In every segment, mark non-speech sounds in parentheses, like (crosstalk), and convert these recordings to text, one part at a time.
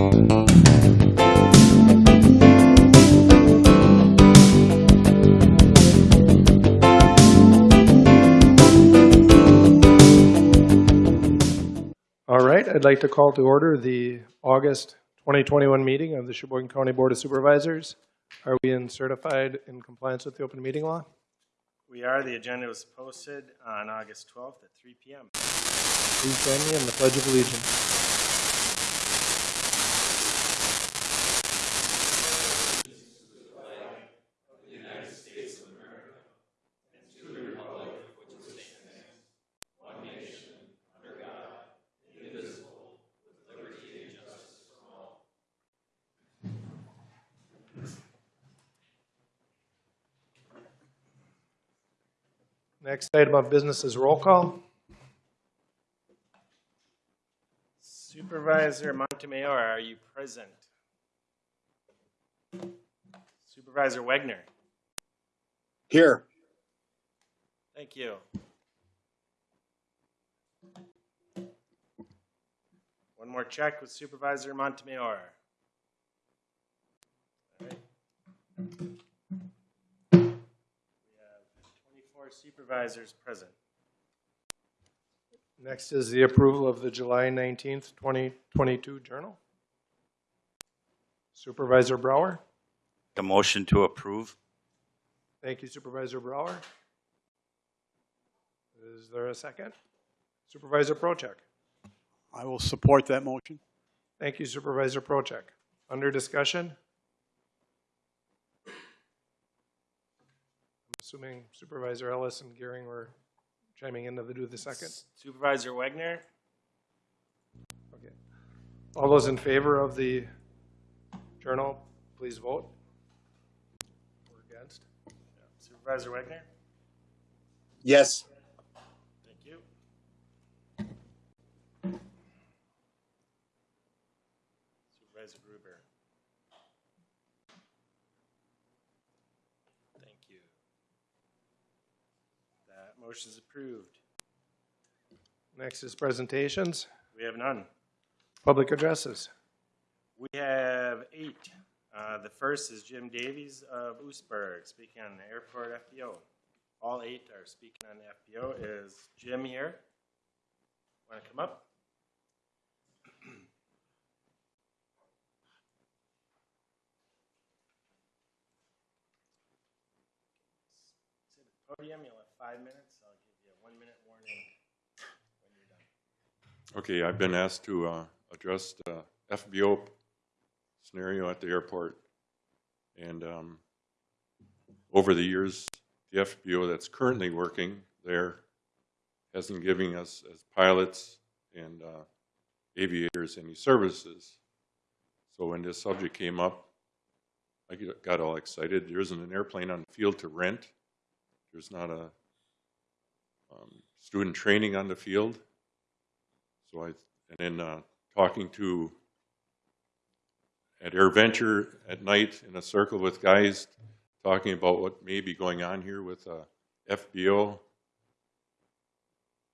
All right, I'd like to call to order the August 2021 meeting of the Sheboygan County Board of Supervisors. Are we in certified in compliance with the open meeting law? We are, the agenda was posted on August 12th at 3 PM. Please join me in the Pledge of Allegiance. Next item of business is roll call. Supervisor Montemayor, are you present? Supervisor Wegner? Here. thank you. One more check with Supervisor Montemayor. All right. 24 supervisors present. Next is the approval of the July 19th, 2022 journal. Supervisor Brower. A motion to approve? Thank you Supervisor Brower. Is there a second? Supervisor Procheck. I will support that motion. Thank you Supervisor Procheck. Under discussion? Assuming Supervisor Ellis and Gearing were chiming in to the do the second. Supervisor Wagner, Okay. All those in favor of the journal, please vote. Or against? Supervisor Wagner, Yes. thank you. Supervisor Gruber. Thank you. That motion is approved. Next is presentations, We have none. public addresses. We have eight. Uh, the first is Jim Davies of Oostburg, speaking on the airport FBO. All eight are speaking on the FBO. Is Jim here? Want to come up? Sit at the podium, you'll have five minutes. I'll give you a one-minute warning when you're done. Okay, I've been asked to uh, address the FBO scenario at the airport. And um, over the years, the FBO that's currently working there hasn't given us as pilots and uh, aviators any services. So when this subject came up, I got all excited. There isn't an airplane on the field to rent. There's not a um, student training on the field. So I, and then uh, talking to, at AirVenture at night in a circle with guys, talking about what may be going on here with uh, FBO,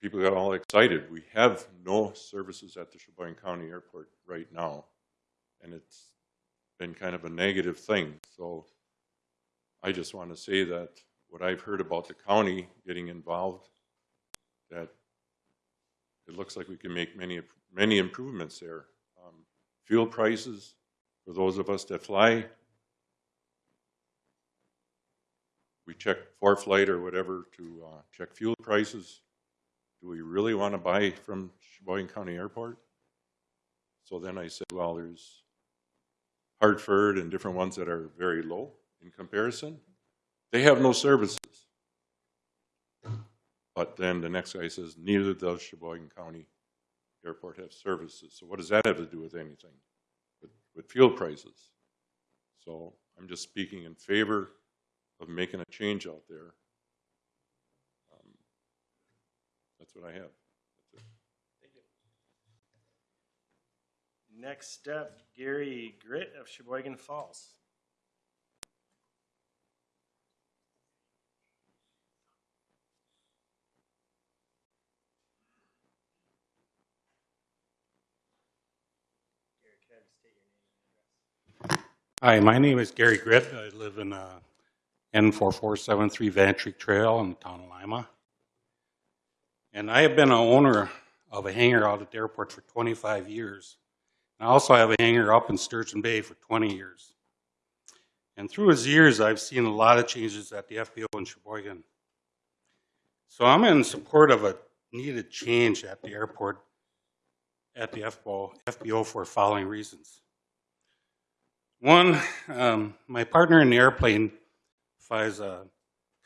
people got all excited. We have no services at the Sheboygan County Airport right now, and it's been kind of a negative thing. So I just want to say that what I've heard about the county getting involved, that it looks like we can make many, many improvements there. Um, Fuel prices, for those of us that fly, we check for flight or whatever to uh, check fuel prices. Do we really want to buy from Sheboygan County Airport? So then I said, well, there's Hartford and different ones that are very low in comparison. They have no services. But then the next guy says, neither does Sheboygan County Airport have services. So what does that have to do with anything? With, with fuel prices? So I'm just speaking in favor of making a change out there. Um, That's what I have. Next up, Gary Grit of Sheboygan Falls. Hi, my name is Gary Gritt. I live in uh, N4473 Vantry Trail in the town of Lima. And I have been an owner of a hangar out at the airport for 25 years. And I also have a hangar up in Sturgeon Bay for 20 years. And through his years, I've seen a lot of changes at the FBO in Sheboygan. So I'm in support of a needed change at the airport, at the FBO, FBO for following reasons. One, um, my partner in the airplane flies a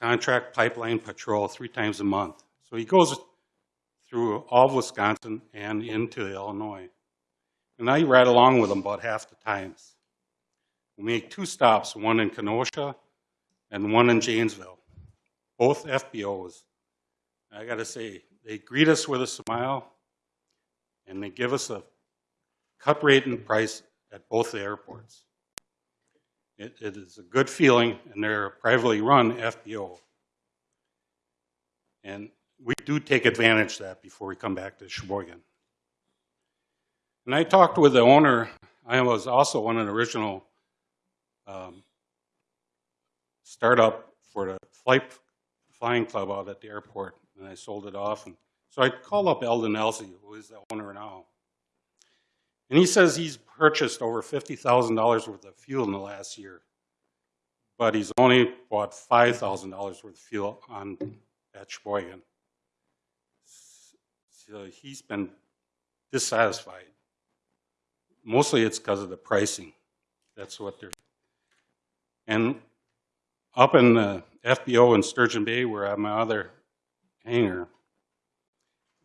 contract pipeline patrol three times a month. So he goes through all of Wisconsin and into Illinois. And I ride along with him about half the times. We make two stops, one in Kenosha and one in Janesville, both FBOs. I gotta say, they greet us with a smile and they give us a cut rate and price at both the airports. It, it is a good feeling, and they're a privately run FBO. And we do take advantage of that before we come back to Sheboygan. And I talked with the owner. I was also one of the original um, startup for the flight flying club out at the airport, and I sold it off. And so I called up Eldon Elsey, who is the owner now. And he says he's purchased over $50,000 worth of fuel in the last year. But he's only bought $5,000 worth of fuel on at Sheboygan. So he's been dissatisfied. Mostly it's because of the pricing. That's what they're. And up in the FBO in Sturgeon Bay, where I have my other hangar,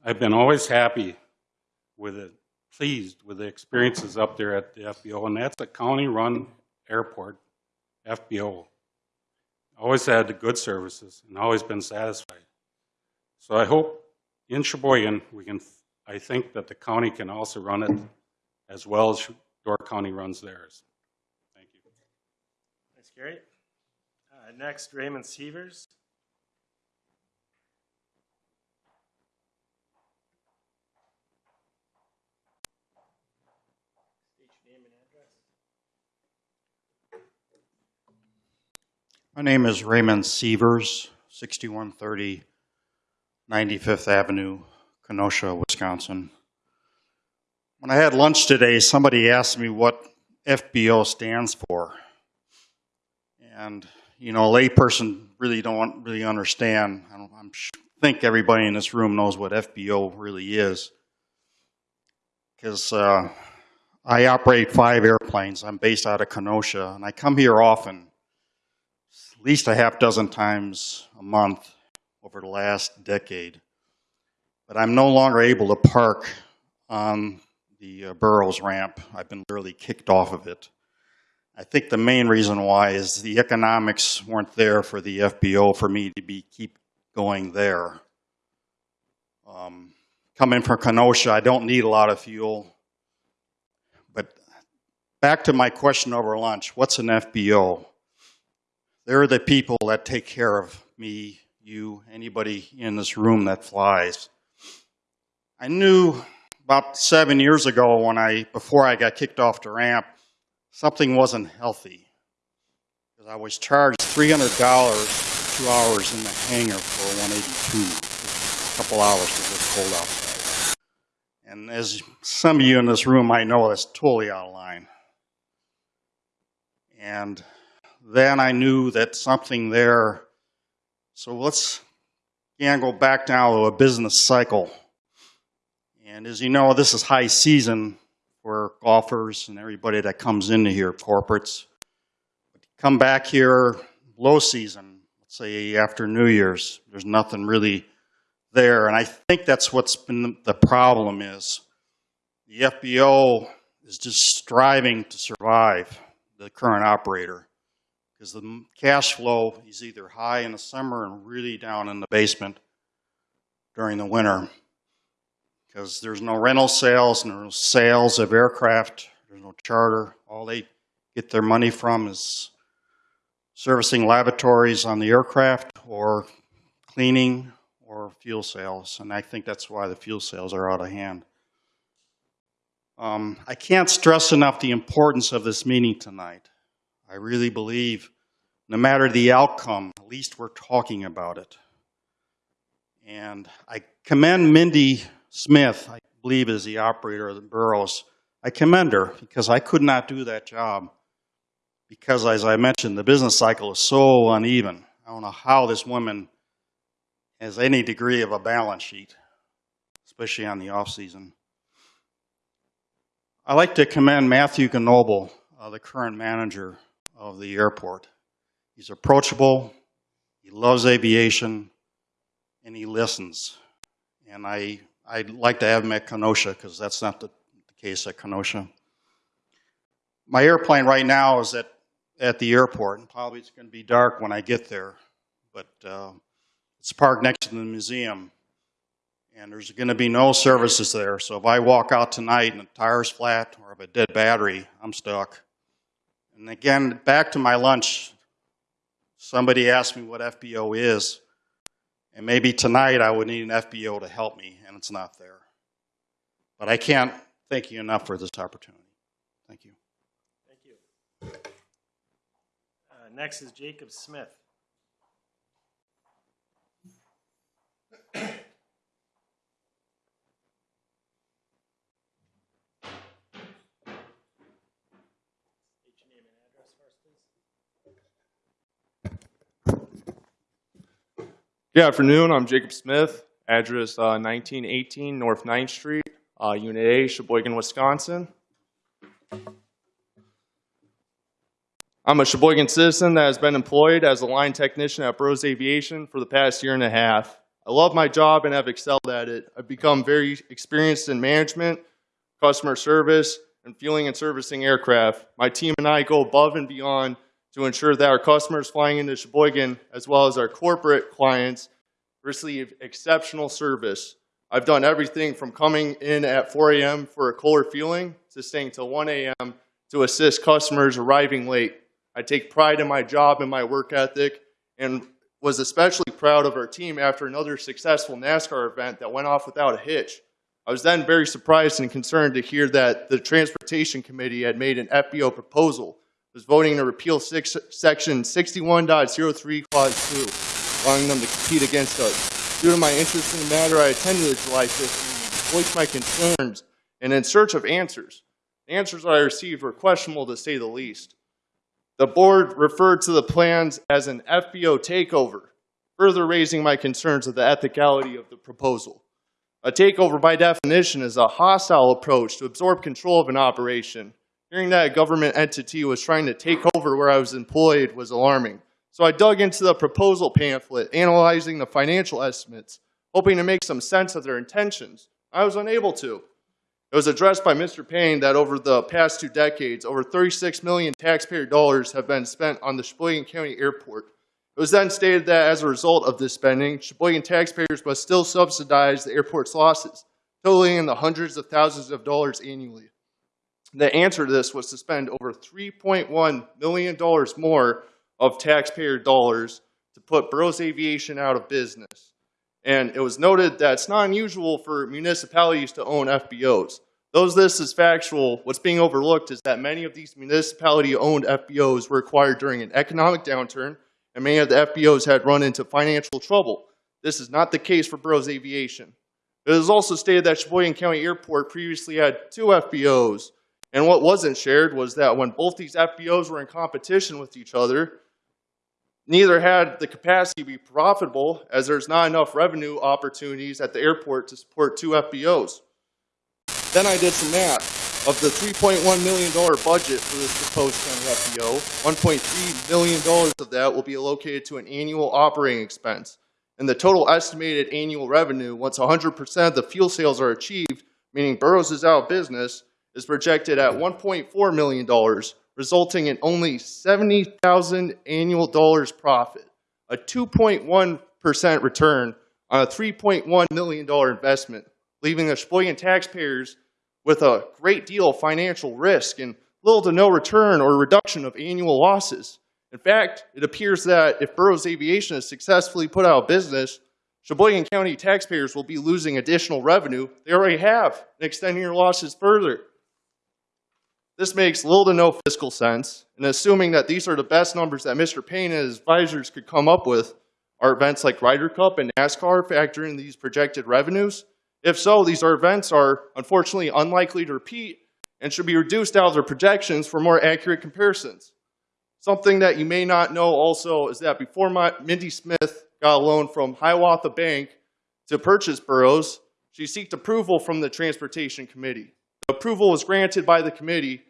I've been always happy with it pleased with the experiences up there at the FBO, and that's a county-run airport, FBO. Always had the good services and always been satisfied. So I hope in Sheboygan, we can, I think that the county can also run it as well as Door County runs theirs. Thank you. Thanks, Gary. Uh, next, Raymond Severs. State your name and address. My name is Raymond Severs, 6130 95th Avenue, Kenosha, Wisconsin. When I had lunch today, somebody asked me what FBO stands for. And, you know, a layperson really don't really understand. I don't, I'm, think everybody in this room knows what FBO really is. Because uh, I operate five airplanes. I'm based out of Kenosha, and I come here often least a half dozen times a month over the last decade. But I'm no longer able to park on the uh, Burroughs ramp. I've been literally kicked off of it. I think the main reason why is the economics weren't there for the FBO for me to be keep going there. Um, coming from Kenosha, I don't need a lot of fuel. But back to my question over lunch, what's an FBO? They're the people that take care of me, you, anybody in this room that flies. I knew about seven years ago when I, before I got kicked off the ramp, something wasn't healthy. Because I was charged $300 for two hours in the hangar for a 182, a couple hours because it's cold outside. And as some of you in this room might know, that's totally out of line. And then I knew that something there. So let's again go back now to a business cycle. And as you know, this is high season for golfers and everybody that comes into here, corporates. Come back here, low season, let's say after New Year's, there's nothing really there. And I think that's what's been the problem is the FBO is just striving to survive the current operator because the cash flow is either high in the summer and really down in the basement during the winter because there's no rental sales, no sales of aircraft, there's no charter. All they get their money from is servicing lavatories on the aircraft or cleaning or fuel sales. And I think that's why the fuel sales are out of hand. Um, I can't stress enough the importance of this meeting tonight. I really believe no matter the outcome, at least we're talking about it. And I commend Mindy Smith, I believe is the operator of the Burroughs. I commend her because I could not do that job because, as I mentioned, the business cycle is so uneven. I don't know how this woman has any degree of a balance sheet, especially on the off season. I'd like to commend Matthew Gnoble, uh, the current manager of the airport. He's approachable, he loves aviation, and he listens. And I, I'd like to have him at Kenosha because that's not the, the case at Kenosha. My airplane right now is at, at the airport, and probably it's going to be dark when I get there, but uh, it's parked next to the museum, and there's going to be no services there. So if I walk out tonight and the tire's flat or have a dead battery, I'm stuck. And again, back to my lunch, somebody asked me what FBO is, and maybe tonight I would need an FBO to help me, and it's not there. But I can't thank you enough for this opportunity. Thank you. Thank you. Uh, next is Jacob Smith. State your name and address first, please. Good afternoon. I'm Jacob Smith, address uh, 1918 North 9th Street, uh, Unit A, Sheboygan, Wisconsin. I'm a Sheboygan citizen that has been employed as a line technician at Burroughs Aviation for the past year and a half. I love my job and have excelled at it. I've become very experienced in management, customer service, and fueling and servicing aircraft. My team and I go above and beyond to ensure that our customers flying into Sheboygan, as well as our corporate clients, receive exceptional service. I've done everything from coming in at 4 a.m. for a Kohler fueling to staying till 1 a.m. to assist customers arriving late. I take pride in my job and my work ethic and was especially proud of our team after another successful NASCAR event that went off without a hitch. I was then very surprised and concerned to hear that the Transportation Committee had made an FBO proposal, was voting to repeal six, Section 61.03 Clause 2, allowing them to compete against us. Due to my interest in the matter, I attended the July 5th meeting, voiced my concerns, and in search of answers. The answers I received were questionable to say the least. The board referred to the plans as an FBO takeover, further raising my concerns of the ethicality of the proposal. A takeover, by definition, is a hostile approach to absorb control of an operation. Hearing that a government entity was trying to take over where I was employed was alarming. So I dug into the proposal pamphlet, analyzing the financial estimates, hoping to make some sense of their intentions. I was unable to. It was addressed by Mr. Payne that over the past two decades, over 36 million taxpayer dollars have been spent on the Sheboygan County Airport. It was then stated that as a result of this spending, Sheboygan taxpayers must still subsidize the airport's losses, totaling in the hundreds of thousands of dollars annually. The answer to this was to spend over $3.1 million more of taxpayer dollars to put Burroughs Aviation out of business. And it was noted that it's not unusual for municipalities to own FBOs. Though this is factual, what's being overlooked is that many of these municipality-owned FBOs were acquired during an economic downturn, and many of the FBOs had run into financial trouble. This is not the case for Burroughs Aviation. It is also stated that Sheboygan County Airport previously had two FBOs, and what wasn't shared was that when both these FBOs were in competition with each other, neither had the capacity to be profitable as there's not enough revenue opportunities at the airport to support two FBOs. Then I did some math. Of the $3.1 million budget for this proposed county FBO, $1.3 million of that will be allocated to an annual operating expense. And the total estimated annual revenue, once 100% of the fuel sales are achieved, meaning Burroughs is out of business, is projected at $1.4 million, resulting in only 70,000 annual dollars profit, a 2.1% return on a $3.1 million investment, leaving the Sheboygan taxpayers with a great deal of financial risk and little to no return or reduction of annual losses. In fact, it appears that if Burroughs Aviation is successfully put out of business, Sheboygan County taxpayers will be losing additional revenue they already have and extending their losses further. This makes little to no fiscal sense, and assuming that these are the best numbers that Mr. Payne and his advisors could come up with, are events like Ryder Cup and NASCAR factoring these projected revenues? If so, these are events are unfortunately unlikely to repeat and should be reduced out of their projections for more accurate comparisons. Something that you may not know also is that before my, Mindy Smith got a loan from Hiawatha Bank to purchase Burroughs, she sought approval from the Transportation Committee. Approval was granted by the committee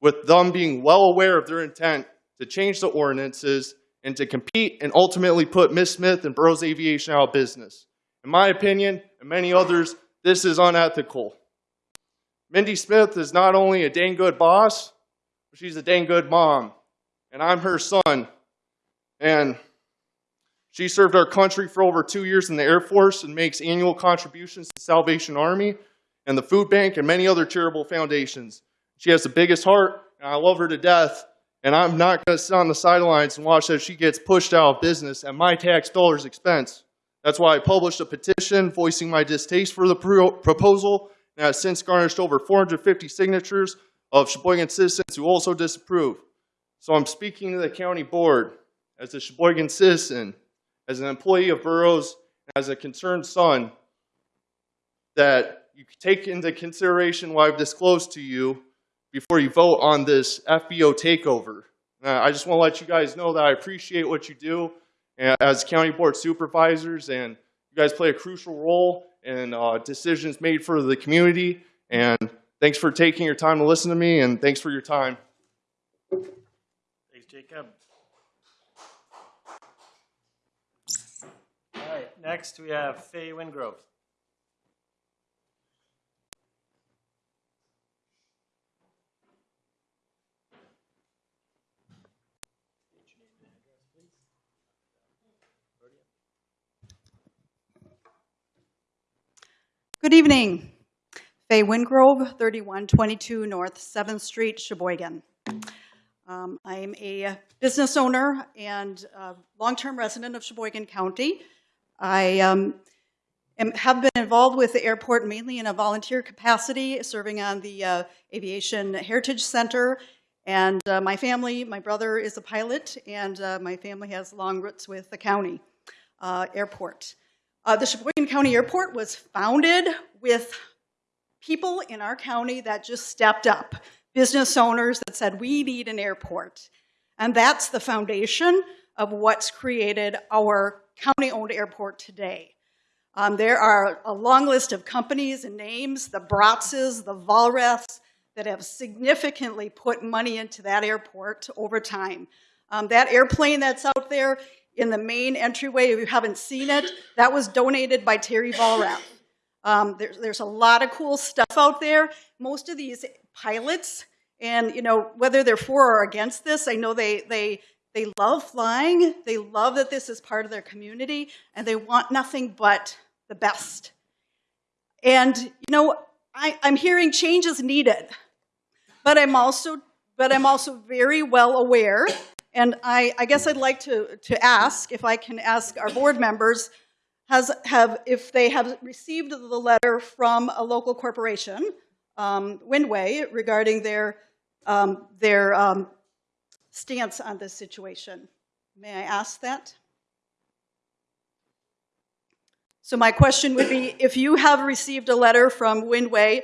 with them being well aware of their intent to change the ordinances and to compete and ultimately put Miss Smith and Burroughs Aviation out of business. In my opinion, and many others, this is unethical. Mindy Smith is not only a dang good boss, but she's a dang good mom. And I'm her son. And she served our country for over two years in the Air Force and makes annual contributions to Salvation Army and the Food Bank and many other charitable foundations. She has the biggest heart, and I love her to death. And I'm not going to sit on the sidelines and watch as she gets pushed out of business at my tax dollars' expense. That's why I published a petition voicing my distaste for the pro- proposal, and has since garnished over 450 signatures of Sheboygan citizens who also disapprove. So I'm speaking to the county board as a Sheboygan citizen, as an employee of Burroughs, as a concerned son, that you take into consideration what I've disclosed to you before you vote on this FBO takeover. Uh, I just want to let you guys know that I appreciate what you do uh, as county board supervisors, and you guys play a crucial role in uh, decisions made for the community. And thanks for taking your time to listen to me, and thanks for your time. Thanks, Jacob. All right, next we have Fay Wingrove. Good evening. Faye Wingrove, 3122 North 7th Street, Sheboygan. Um, I'm a business owner and long-term resident of Sheboygan County. I um, am, have been involved with the airport mainly in a volunteer capacity, serving on the uh, Aviation Heritage Center. And uh, my family, my brother is a pilot, and uh, my family has long roots with the county uh, airport. Uh, the Sheboygan County Airport was founded with people in our county that just stepped up, business owners that said, we need an airport. And that's the foundation of what's created our county-owned airport today. Um, there are a long list of companies and names, the Brotzes, the Vollraths, that have significantly put money into that airport over time. Um, that airplane that's out there in the main entryway, if you haven't seen it, that was donated by Terry Vollrath. Um, there's, there's a lot of cool stuff out there. Most of these pilots, and you know, whether they're for or against this, I know they, they, they love flying. They love that this is part of their community, and they want nothing but the best. And you know, I, I'm hearing change is needed, but I'm also, but I'm also very well aware and I, I, guess I'd like to, to ask, if I can ask our board members, has, have, if they have received the letter from a local corporation, um, Windway, regarding their, um, their um, stance on this situation. May I ask that? So my question would be, if you have received a letter from Windway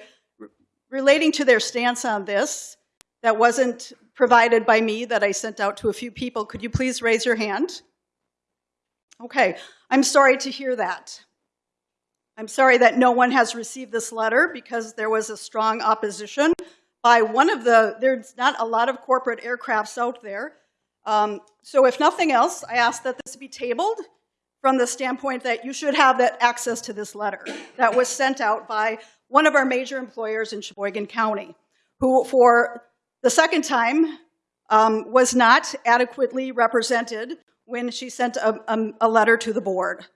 relating to their stance on this, that wasn't provided by me that I sent out to a few people. Could you please raise your hand? Okay, I'm sorry to hear that. I'm sorry that no one has received this letter because there was a strong opposition by one of the, there's not a lot of corporate aircrafts out there. Um, so if nothing else, I ask that this be tabled from the standpoint that you should have that access to this letter that was sent out by one of our major employers in Sheboygan County, who for the second time um, was not adequately represented when she sent a, a, a letter to the board.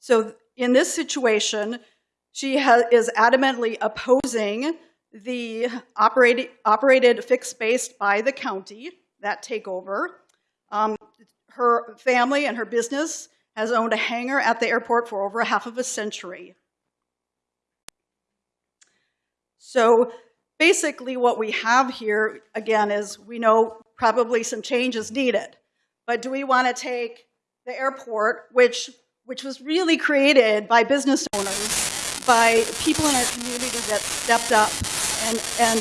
So in this situation, she is adamantly opposing the operated, operated fixed base by the county, that takeover. Um, her family and her business has owned a hangar at the airport for over half of a century. So basically what we have here, again, is we know probably some change is needed. But do we want to take the airport, which, which was really created by business owners, by people in our community that stepped up and, and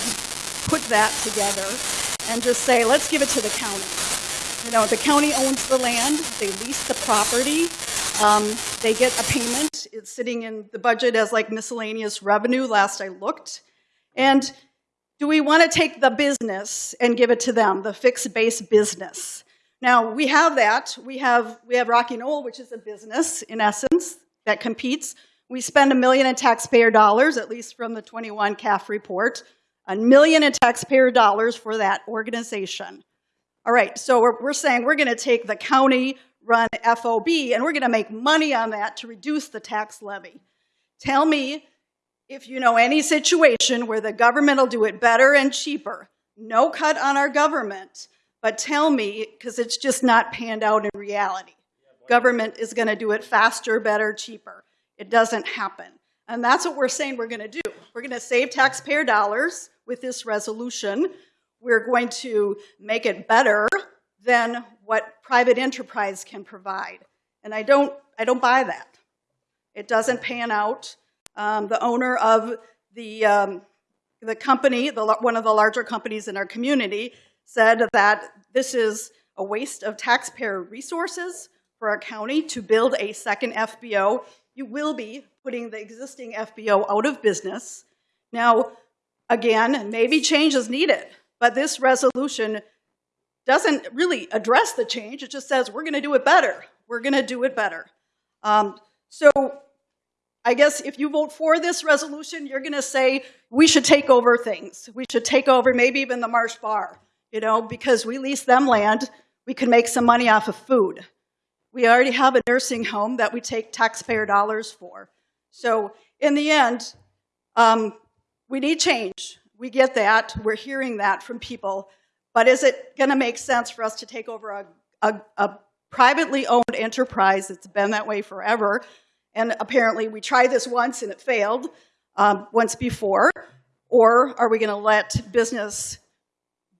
put that together, and just say, let's give it to the county. You know, the county owns the land, they lease the property, um, they get a payment. It's sitting in the budget as like miscellaneous revenue, last I looked. And do we want to take the business and give it to them, the fixed base business? Now, we have that. We have, we have Rocky Knoll, which is a business, in essence, that competes. We spend a million in taxpayer dollars, at least from the 21 CAF report, a million in taxpayer dollars for that organization. All right, so we're, we're saying we're going to take the county-run FOB and we're going to make money on that to reduce the tax levy. Tell me if you know any situation where the government will do it better and cheaper. No cut on our government, but tell me, because it's just not panned out in reality. Government is going to do it faster, better, cheaper. It doesn't happen. And that's what we're saying we're going to do. We're going to save taxpayer dollars with this resolution. We're going to make it better than what private enterprise can provide. And I don't, I don't buy that. It doesn't pan out. Um, the owner of the, um, the company, the, one of the larger companies in our community, said that this is a waste of taxpayer resources for our county to build a second FBO. You will be putting the existing FBO out of business. Now, again, maybe change is needed, but this resolution doesn't really address the change. It just says we're going to do it better. We're going to do it better. Um, so I guess if you vote for this resolution, you're going to say we should take over things. We should take over maybe even the Marsh Bar, you know, because we lease them land. We can make some money off of food. We already have a nursing home that we take taxpayer dollars for. So in the end, um, we need change. We get that. We're hearing that from people. But is it going to make sense for us to take over a, a, a privately owned enterprise that's been that way forever? And apparently we tried this once and it failed um, once before. Or are we going to let business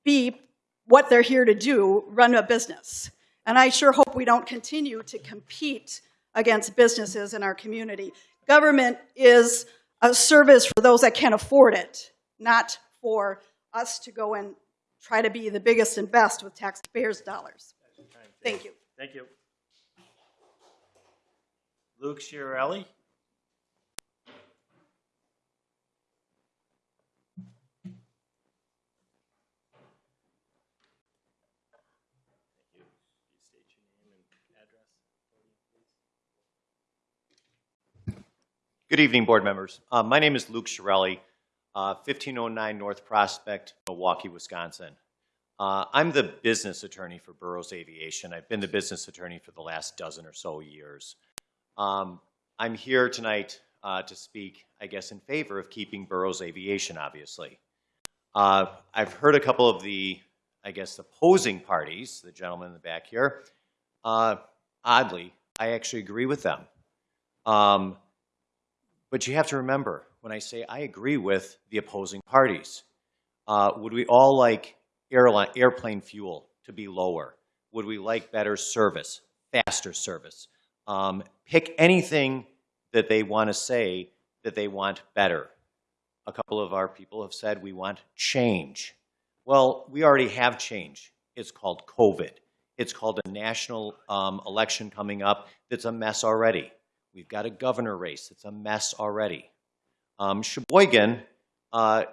be what they're here to do, run a business? And I sure hope we don't continue to compete against businesses in our community. Government is a service for those that can't afford it, not for us to go and try to be the biggest and best with taxpayers' dollars. Thank you. Thank you. Luke Chiarelli? Thank you. Please state your name and address. please. Good evening, board members. Uh, my name is Luke Chiarelli, uh, 1509 North Prospect, Milwaukee, Wisconsin. Uh, I'm the business attorney for Burroughs Aviation. I've been the business attorney for the last dozen or so years. Um, I'm here tonight uh, to speak, I guess, in favor of keeping Burroughs Aviation, obviously. Uh, I've heard a couple of the, I guess, opposing parties, the gentleman in the back here. Uh, oddly, I actually agree with them. Um, but you have to remember, when I say I agree with the opposing parties, uh, would we all like airline, airplane fuel to be lower? Would we like better service, faster service? Um, pick anything that they want to say that they want better. A couple of our people have said we want change. Well, we already have change. It's called COVID. It's called a national um, election coming up that's a mess already. We've got a governor race that's a mess already. Um, Sheboygan, uh,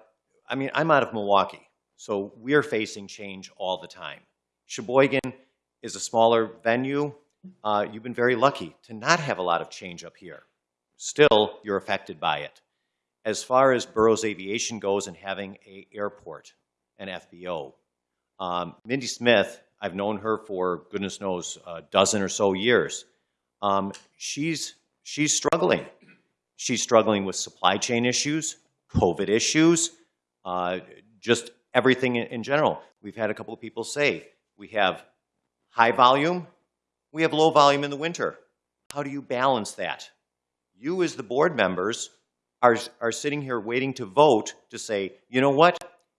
I mean, I'm out of Milwaukee, so we're facing change all the time. Sheboygan is a smaller venue. Uh, you've been very lucky to not have a lot of change up here. Still, you're affected by it. As far as Burroughs Aviation goes and having a airport, an FBO, um, Mindy Smith, I've known her for goodness knows a dozen or so years. Um, she's she's struggling. She's struggling with supply chain issues, COVID issues, uh, just everything in, in general. We've had a couple of people say we have high volume, we have low volume in the winter. How do you balance that? You as the board members are, are sitting here waiting to vote to say, you know what?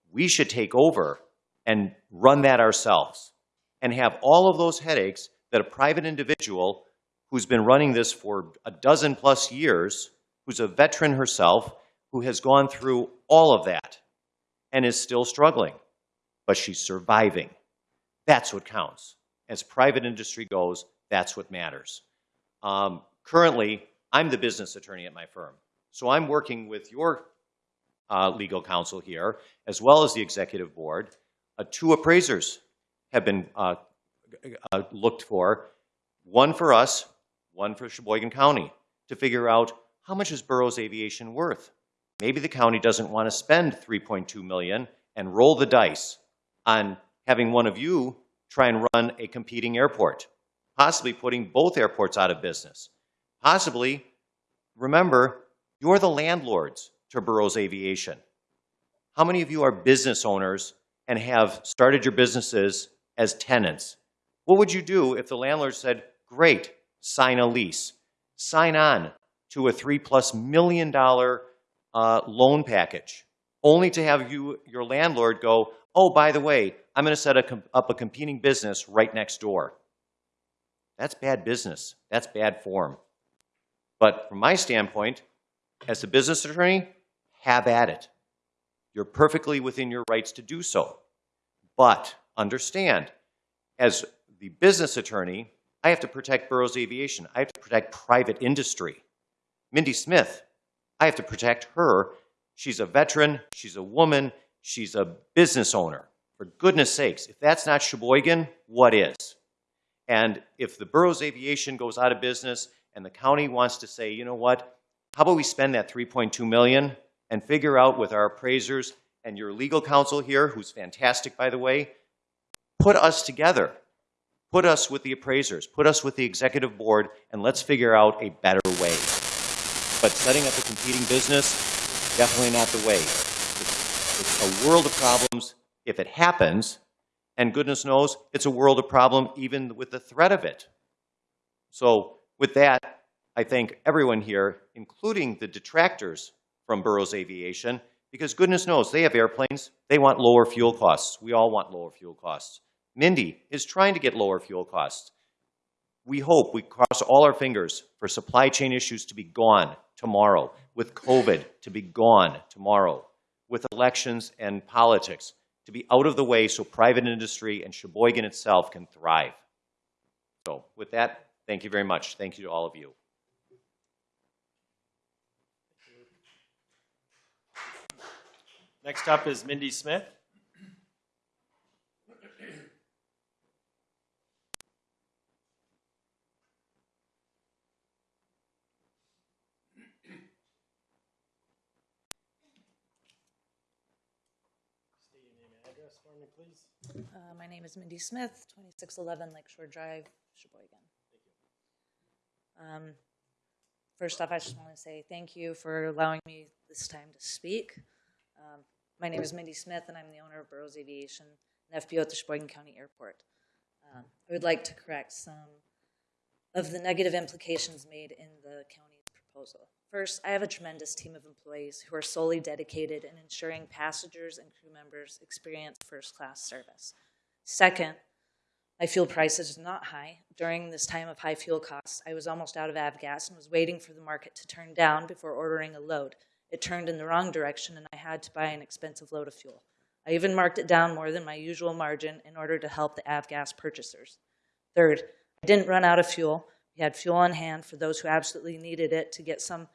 We should take over and run that ourselves and have all of those headaches that a private individual who's been running this for a dozen plus years, who's a veteran herself, who has gone through all of that and is still struggling, but she's surviving. That's what counts. As private industry goes, that's what matters. Um, currently, I'm the business attorney at my firm. So I'm working with your uh, legal counsel here, as well as the executive board. Uh, two appraisers have been uh, uh, looked for, one for us, one for Sheboygan County, to figure out how much is Burroughs Aviation worth. Maybe the county doesn't want to spend 3.2 million and roll the dice on having one of you try and run a competing airport, possibly putting both airports out of business. Possibly, remember, you're the landlords to Burroughs Aviation. How many of you are business owners and have started your businesses as tenants? What would you do if the landlord said, great, sign a lease, sign on to a three plus million dollar uh, loan package, only to have you, your landlord go, oh, by the way, I'm going to set a, up a competing business right next door. That's bad business. That's bad form. But from my standpoint, as a business attorney, have at it. You're perfectly within your rights to do so. But understand, as the business attorney, I have to protect Burroughs Aviation. I have to protect private industry. Mindy Smith, I have to protect her. She's a veteran, she's a woman, she's a business owner. For goodness sakes, if that's not Sheboygan, what is? And if the Burroughs Aviation goes out of business and the county wants to say, you know what, how about we spend that 3.2 million and figure out with our appraisers and your legal counsel here, who's fantastic by the way, put us together. Put us with the appraisers, put us with the executive board, and let's figure out a better way. But setting up a competing business, definitely not the way. It's, a world of problems if it happens, and goodness knows it's a world of problem even with the threat of it. So with that, I thank everyone here, including the detractors from Burroughs Aviation, because goodness knows they have airplanes. They want lower fuel costs. We all want lower fuel costs. Mindy is trying to get lower fuel costs. We hope, we cross all our fingers for supply chain issues to be gone tomorrow, with COVID to be gone tomorrow, with elections and politics to be out of the way so private industry and Sheboygan itself can thrive. So with that, thank you very much. Thank you to all of you. Next up is Mindy Smith. State your name and address for me, please. Uh, my name is Mindy Smith, 2611 Lakeshore Drive, Sheboygan. Thank you. Um, first off, I just want to say thank you for allowing me this time to speak. Um, my name is Mindy Smith, and I'm the owner of Burroughs Aviation, an FBO at the Sheboygan County Airport. Um, I would like to correct some of the negative implications made in the county's proposal. First, I have a tremendous team of employees who are solely dedicated in ensuring passengers and crew members experience first-class service. Second, my fuel prices are not high. During this time of high fuel costs, I was almost out of avgas and was waiting for the market to turn down before ordering a load. It turned in the wrong direction and I had to buy an expensive load of fuel. I even marked it down more than my usual margin in order to help the avgas purchasers. Third, I didn't run out of fuel. We had fuel on hand for those who absolutely needed it to get some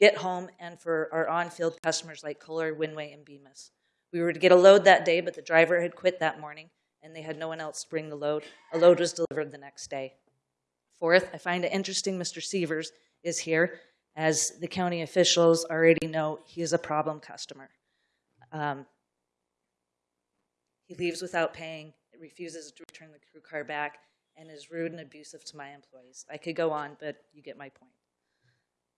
get home and for our on-field customers like Kohler, Windway, and Bemis. We were to get a load that day, but the driver had quit that morning and they had no one else to bring the load. A load was delivered the next day. Fourth, I find it interesting Mr. Severs is here, as the county officials already know he is a problem customer. Um, he leaves without paying, refuses to return the crew car back, and is rude and abusive to my employees. I could go on, but you get my point.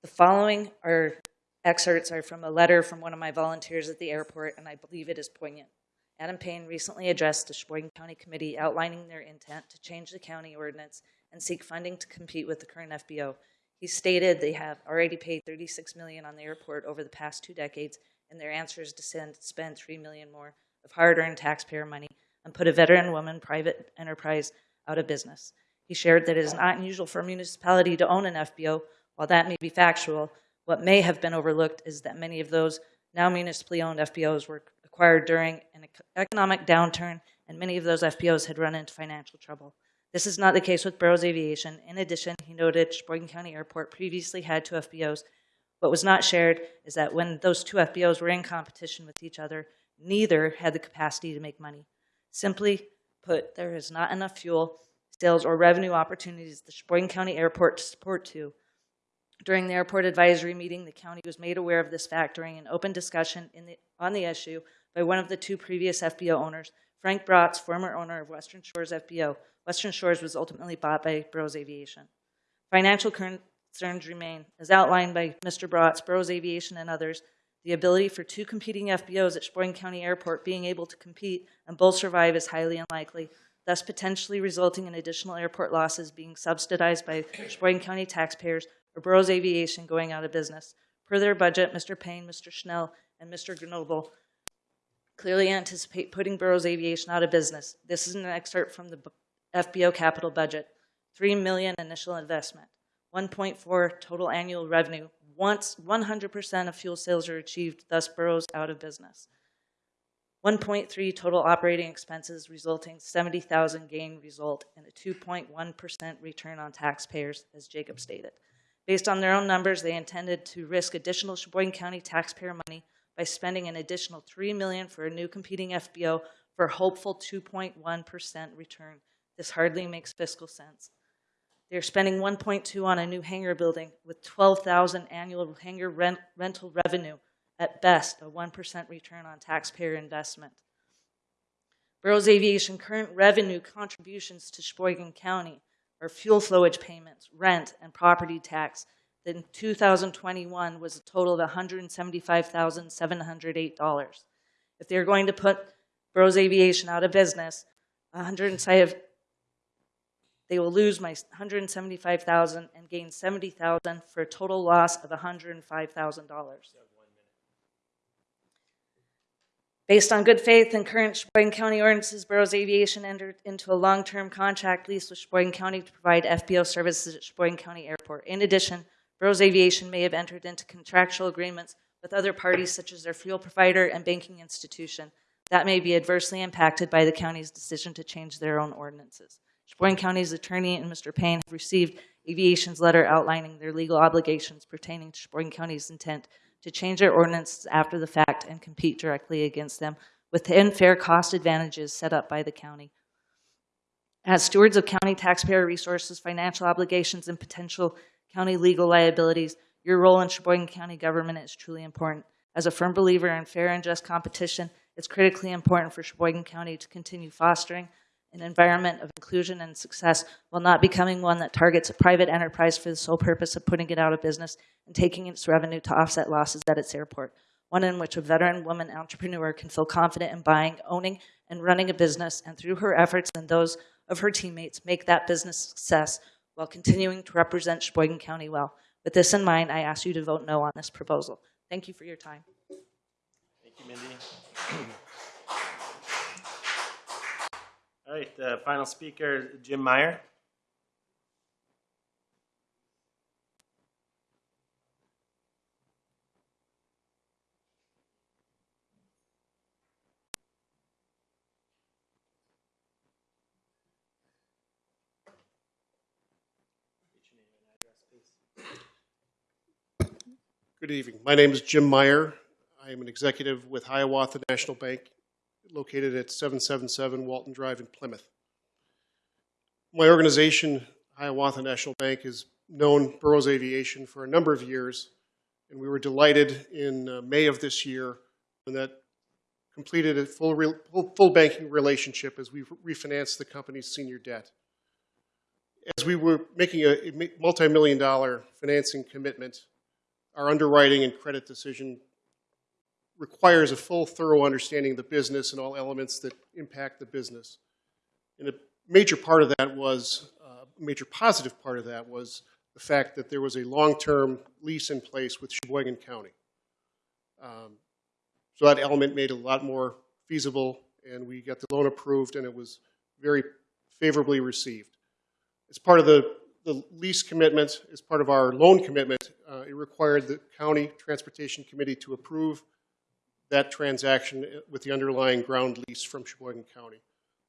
The following are excerpts are from a letter from one of my volunteers at the airport, and I believe it is poignant. Adam Payne recently addressed the Sheboygan County Committee outlining their intent to change the county ordinance and seek funding to compete with the current FBO. He stated they have already paid 36 million on the airport over the past two decades, and their answer is to send, spend 3 million more of hard-earned taxpayer money and put a veteran woman private enterprise out of business. He shared that it is not unusual for a municipality to own an FBO. While that may be factual, what may have been overlooked is that many of those now municipally owned FBOs were acquired during an economic downturn, and many of those FBOs had run into financial trouble. This is not the case with Burroughs Aviation. In addition, he noted Sheboygan County Airport previously had two FBOs. What was not shared is that when those two FBOs were in competition with each other, neither had the capacity to make money. Simply put, there is not enough fuel, sales, or revenue opportunities at the Sheboygan County Airport to support two. During the airport advisory meeting, the county was made aware of this fact during an open discussion the, on the issue by one of the two previous FBO owners, Frank Brotz, former owner of Western Shores FBO. Western Shores was ultimately bought by Burroughs Aviation. Financial concerns remain. As outlined by Mr. Brotz, Burroughs Aviation, and others, the ability for two competing FBOs at Sheboygan County Airport being able to compete and both survive is highly unlikely, thus potentially resulting in additional airport losses being subsidized by Sheboygan County taxpayers or Burroughs Aviation going out of business. Per their budget, Mr. Payne, Mr. Schnell, and Mr. Grenoble clearly anticipate putting Burroughs Aviation out of business. This is an excerpt from the FBO capital budget. 3 million initial investment, 1.4 total annual revenue. Once 100% of fuel sales are achieved, thus Burroughs out of business. 1.3 total operating expenses resulting 70,000 gain result in a 2.1% return on taxpayers, as Jacob stated. Based on their own numbers, they intended to risk additional Sheboygan County taxpayer money by spending an additional 3 million for a new competing FBO for a hopeful 2.1% return. This hardly makes fiscal sense. They're spending 1.2 on a new hangar building with 12,000 annual hangar rent, rental revenue, at best a 1% return on taxpayer investment. Burroughs Aviation current revenue contributions to Sheboygan County are fuel flowage payments, rent, and property tax that in 2021 was a total of $175,708. If they're going to put Burroughs Aviation out of business, 105 they will lose my 175,000 and gain 70,000 for a total loss of $105,000. Based on good faith and current Sheboygan County ordinances, Burroughs Aviation entered into a long-term contract lease with Sheboygan County to provide FBO services at Sheboygan County Airport. In addition, Burroughs Aviation may have entered into contractual agreements with other parties such as their fuel provider and banking institution that may be adversely impacted by the county's decision to change their own ordinances. Sheboygan County's attorney and Mr. Payne have received Aviation's letter outlining their legal obligations pertaining to Sheboygan County's intent to change their ordinances after the fact and compete directly against them within fair cost advantages set up by the county. As stewards of county taxpayer resources, financial obligations, and potential county legal liabilities, your role in Sheboygan County government is truly important. As a firm believer in fair and just competition, it's critically important for Sheboygan County to continue fostering an environment of inclusion and success while not becoming one that targets a private enterprise for the sole purpose of putting it out of business and taking its revenue to offset losses at its airport. One in which a veteran woman entrepreneur can feel confident in buying, owning, and running a business, and through her efforts and those of her teammates, make that business success while continuing to represent Sheboygan County well. With this in mind, I ask you to vote no on this proposal. Thank you for your time. Thank you, Mindy. (clears throat) All right, the final speaker, is Jim Meyer. Good evening. My name is Jim Meyer. I am an executive with Hiawatha National Bank, located at 777 Walton Drive in Plymouth. My organization, Hiawatha National Bank, has known Burroughs Aviation for a number of years, and we were delighted in uh, May of this year when that completed a full, full, full banking relationship as we refinanced the company's senior debt. As we were making a multi-million dollar financing commitment, our underwriting and credit decision requires a full, thorough understanding of the business and all elements that impact the business. And a major part of that was, uh, major positive part of that was the the fact that there was a long-term lease in place with Sheboygan County. Um, So that element made it a lot more feasible, and we got the loan approved, and it was very favorably received. As part of the, the lease commitment, as part of our loan commitment, uh, it required the county transportation committee to approve that transaction with the underlying ground lease from Sheboygan County.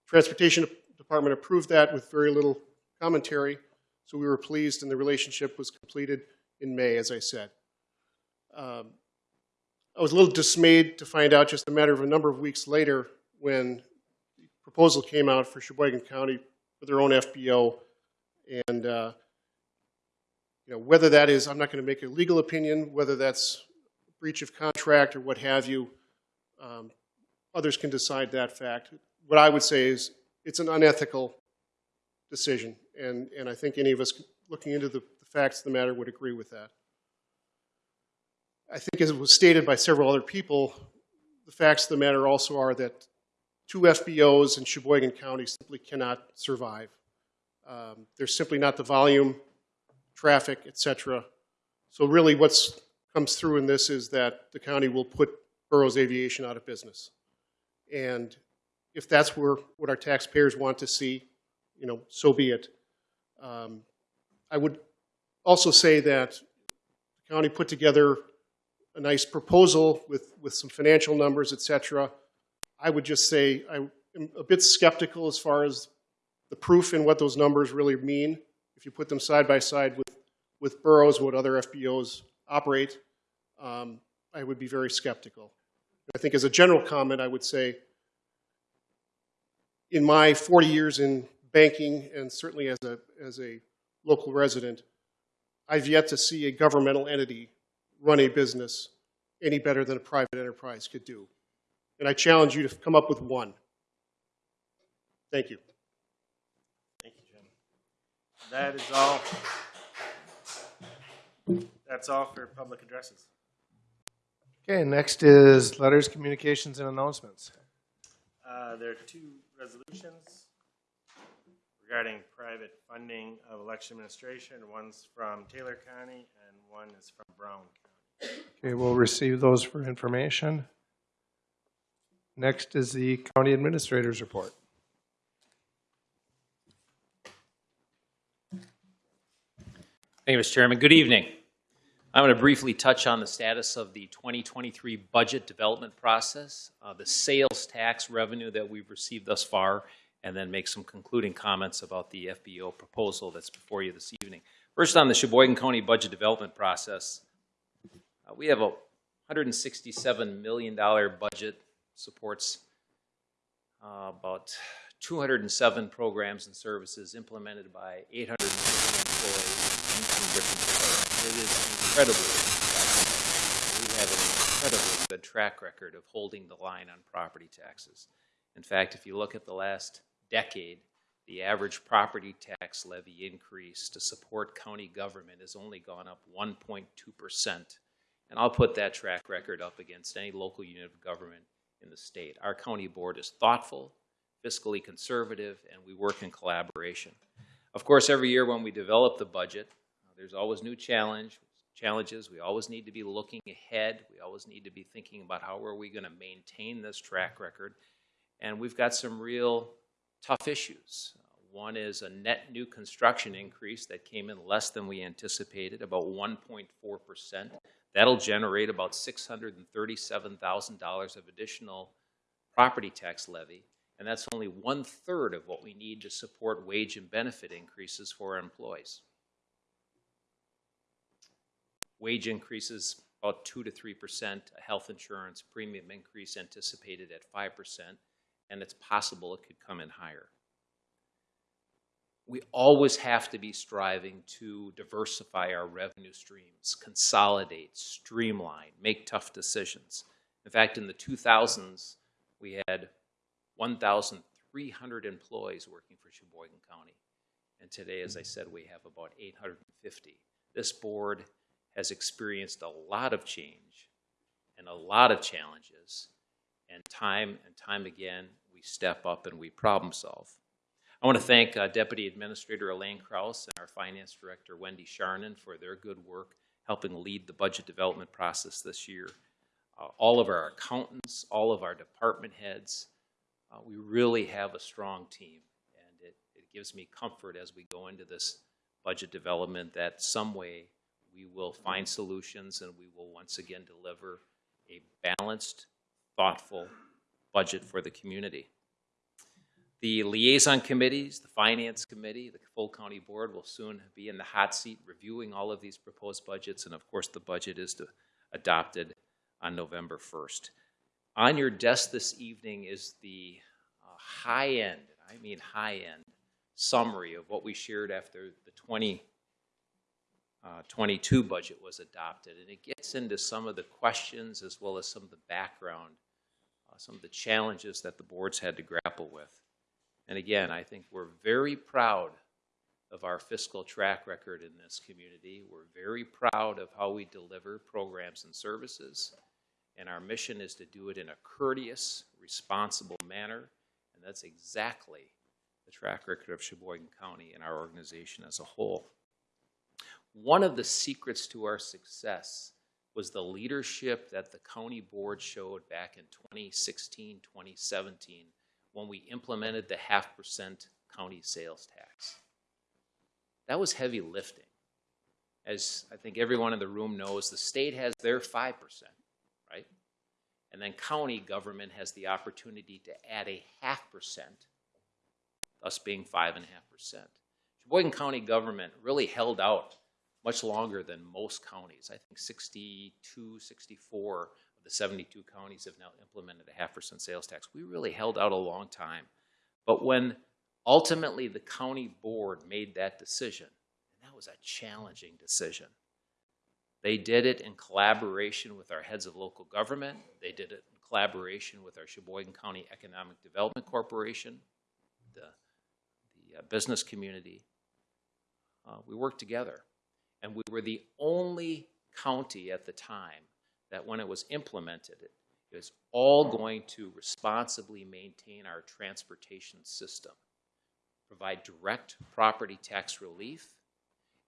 Transportation Department approved that with very little commentary, so we were pleased, and the relationship was completed in May, as I said. Um, I was a little dismayed to find out just a matter of a number of weeks later when the proposal came out for Sheboygan County for their own FBO, and uh, you know whether that is, I'm not going to make a legal opinion, whether that's breach of contract or what have you. Um, others can decide that fact. What I would say is it's an unethical decision, and, and I think any of us looking into the, the facts of the matter would agree with that. I think as it was stated by several other people, the facts of the matter also are that two FBOs in Sheboygan County simply cannot survive. Um, there's simply not the volume, traffic, et cetera. So really what's comes through in this is that the county will put Burroughs Aviation out of business. And if that's where, what our taxpayers want to see, you know, so be it. Um, I would also say that the county put together a nice proposal with, with some financial numbers, et cetera. I would just say I am a bit skeptical as far as the proof and what those numbers really mean. If you put them side by side with, with Burroughs, what other FBOs operate, um, I would be very skeptical. I think as a general comment, I would say, in my 40 years in banking and certainly as a, as a local resident, I've yet to see a governmental entity run a business any better than a private enterprise could do. And I challenge you to come up with one. Thank you. Thank you, Jim. That is all. That's all for public addresses. Okay, next is letters, communications, and announcements. Uh, There are two resolutions regarding private funding of election administration. One's from Taylor County and one is from Brown County. Okay, we'll receive those for information. Next is the county administrator's report. Thank you, Mr. Chairman. Good evening. I'm going to briefly touch on the status of the 2023 budget development process, uh, the sales tax revenue that we've received thus far, and then make some concluding comments about the FBO proposal that's before you this evening. First, on the Sheboygan County budget development process, uh, we have a $167 million budget, supports uh, about 207 programs and services implemented by 850 employees from different departments. It is incredibly. We have an incredibly good track record of holding the line on property taxes. In fact, if you look at the last decade, the average property tax levy increase to support county government has only gone up 1.2 percent. And I'll put that track record up against any local unit of government in the state. Our county board is thoughtful, fiscally conservative, and we work in collaboration. Of course, every year when we develop the budget, there's always new challenge, challenges. We always need to be looking ahead. We always need to be thinking about how are we going to maintain this track record. And we've got some real tough issues. One is a net new construction increase that came in less than we anticipated, about 1.4 percent. That'll generate about $637,000 of additional property tax levy, and that's only one-third of what we need to support wage and benefit increases for our employees. Wage increases about 2 to 3 percent, a health insurance premium increase anticipated at 5 percent, and it's possible it could come in higher we always have to be striving to diversify our revenue streams, consolidate, streamline, make tough decisions. In fact, in the 2000s, we had 1,300 employees working for Sheboygan County. And today, as I said, we have about 850. This board has experienced a lot of change and a lot of challenges. And time and time again, we step up and we problem solve. I want to thank uh, Deputy Administrator Elaine Kraus and our Finance Director Wendy Charnon for their good work helping lead the budget development process this year. Uh, all of our accountants, all of our department heads, uh, we really have a strong team. And it, it gives me comfort as we go into this budget development that some way we will find solutions and we will once again deliver a balanced, thoughtful budget for the community. The liaison committees, the finance committee, the full county board will soon be in the hot seat reviewing all of these proposed budgets. And of course, the budget is to, adopted on November 1st. On your desk this evening is the uh, high end, I mean high end, summary of what we shared after the 20, uh, 22 budget was adopted. And it gets into some of the questions as well as some of the background, uh, some of the challenges that the boards had to grapple with. And again, I think we're very proud of our fiscal track record in this community. We're very proud of how we deliver programs and services. And our mission is to do it in a courteous, responsible manner. And that's exactly the track record of Sheboygan County and our organization as a whole. One of the secrets to our success was the leadership that the county board showed back in 2016, 2017, when we implemented the half percent county sales tax. That was heavy lifting. As I think everyone in the room knows, the state has their 5%, right? And then county government has the opportunity to add a half percent, thus being 5.5%. Sheboygan County government really held out much longer than most counties. I think 62, 64 of the 72 counties have now implemented a half percent sales tax. We really held out a long time. But when ultimately the county board made that decision, and that was a challenging decision, they did it in collaboration with our heads of local government. They did it in collaboration with our Sheboygan County Economic Development Corporation, the, the uh, business community. Uh, we worked together. And we were the only county at the time that when it was implemented, it was all going to responsibly maintain our transportation system, provide direct property tax relief,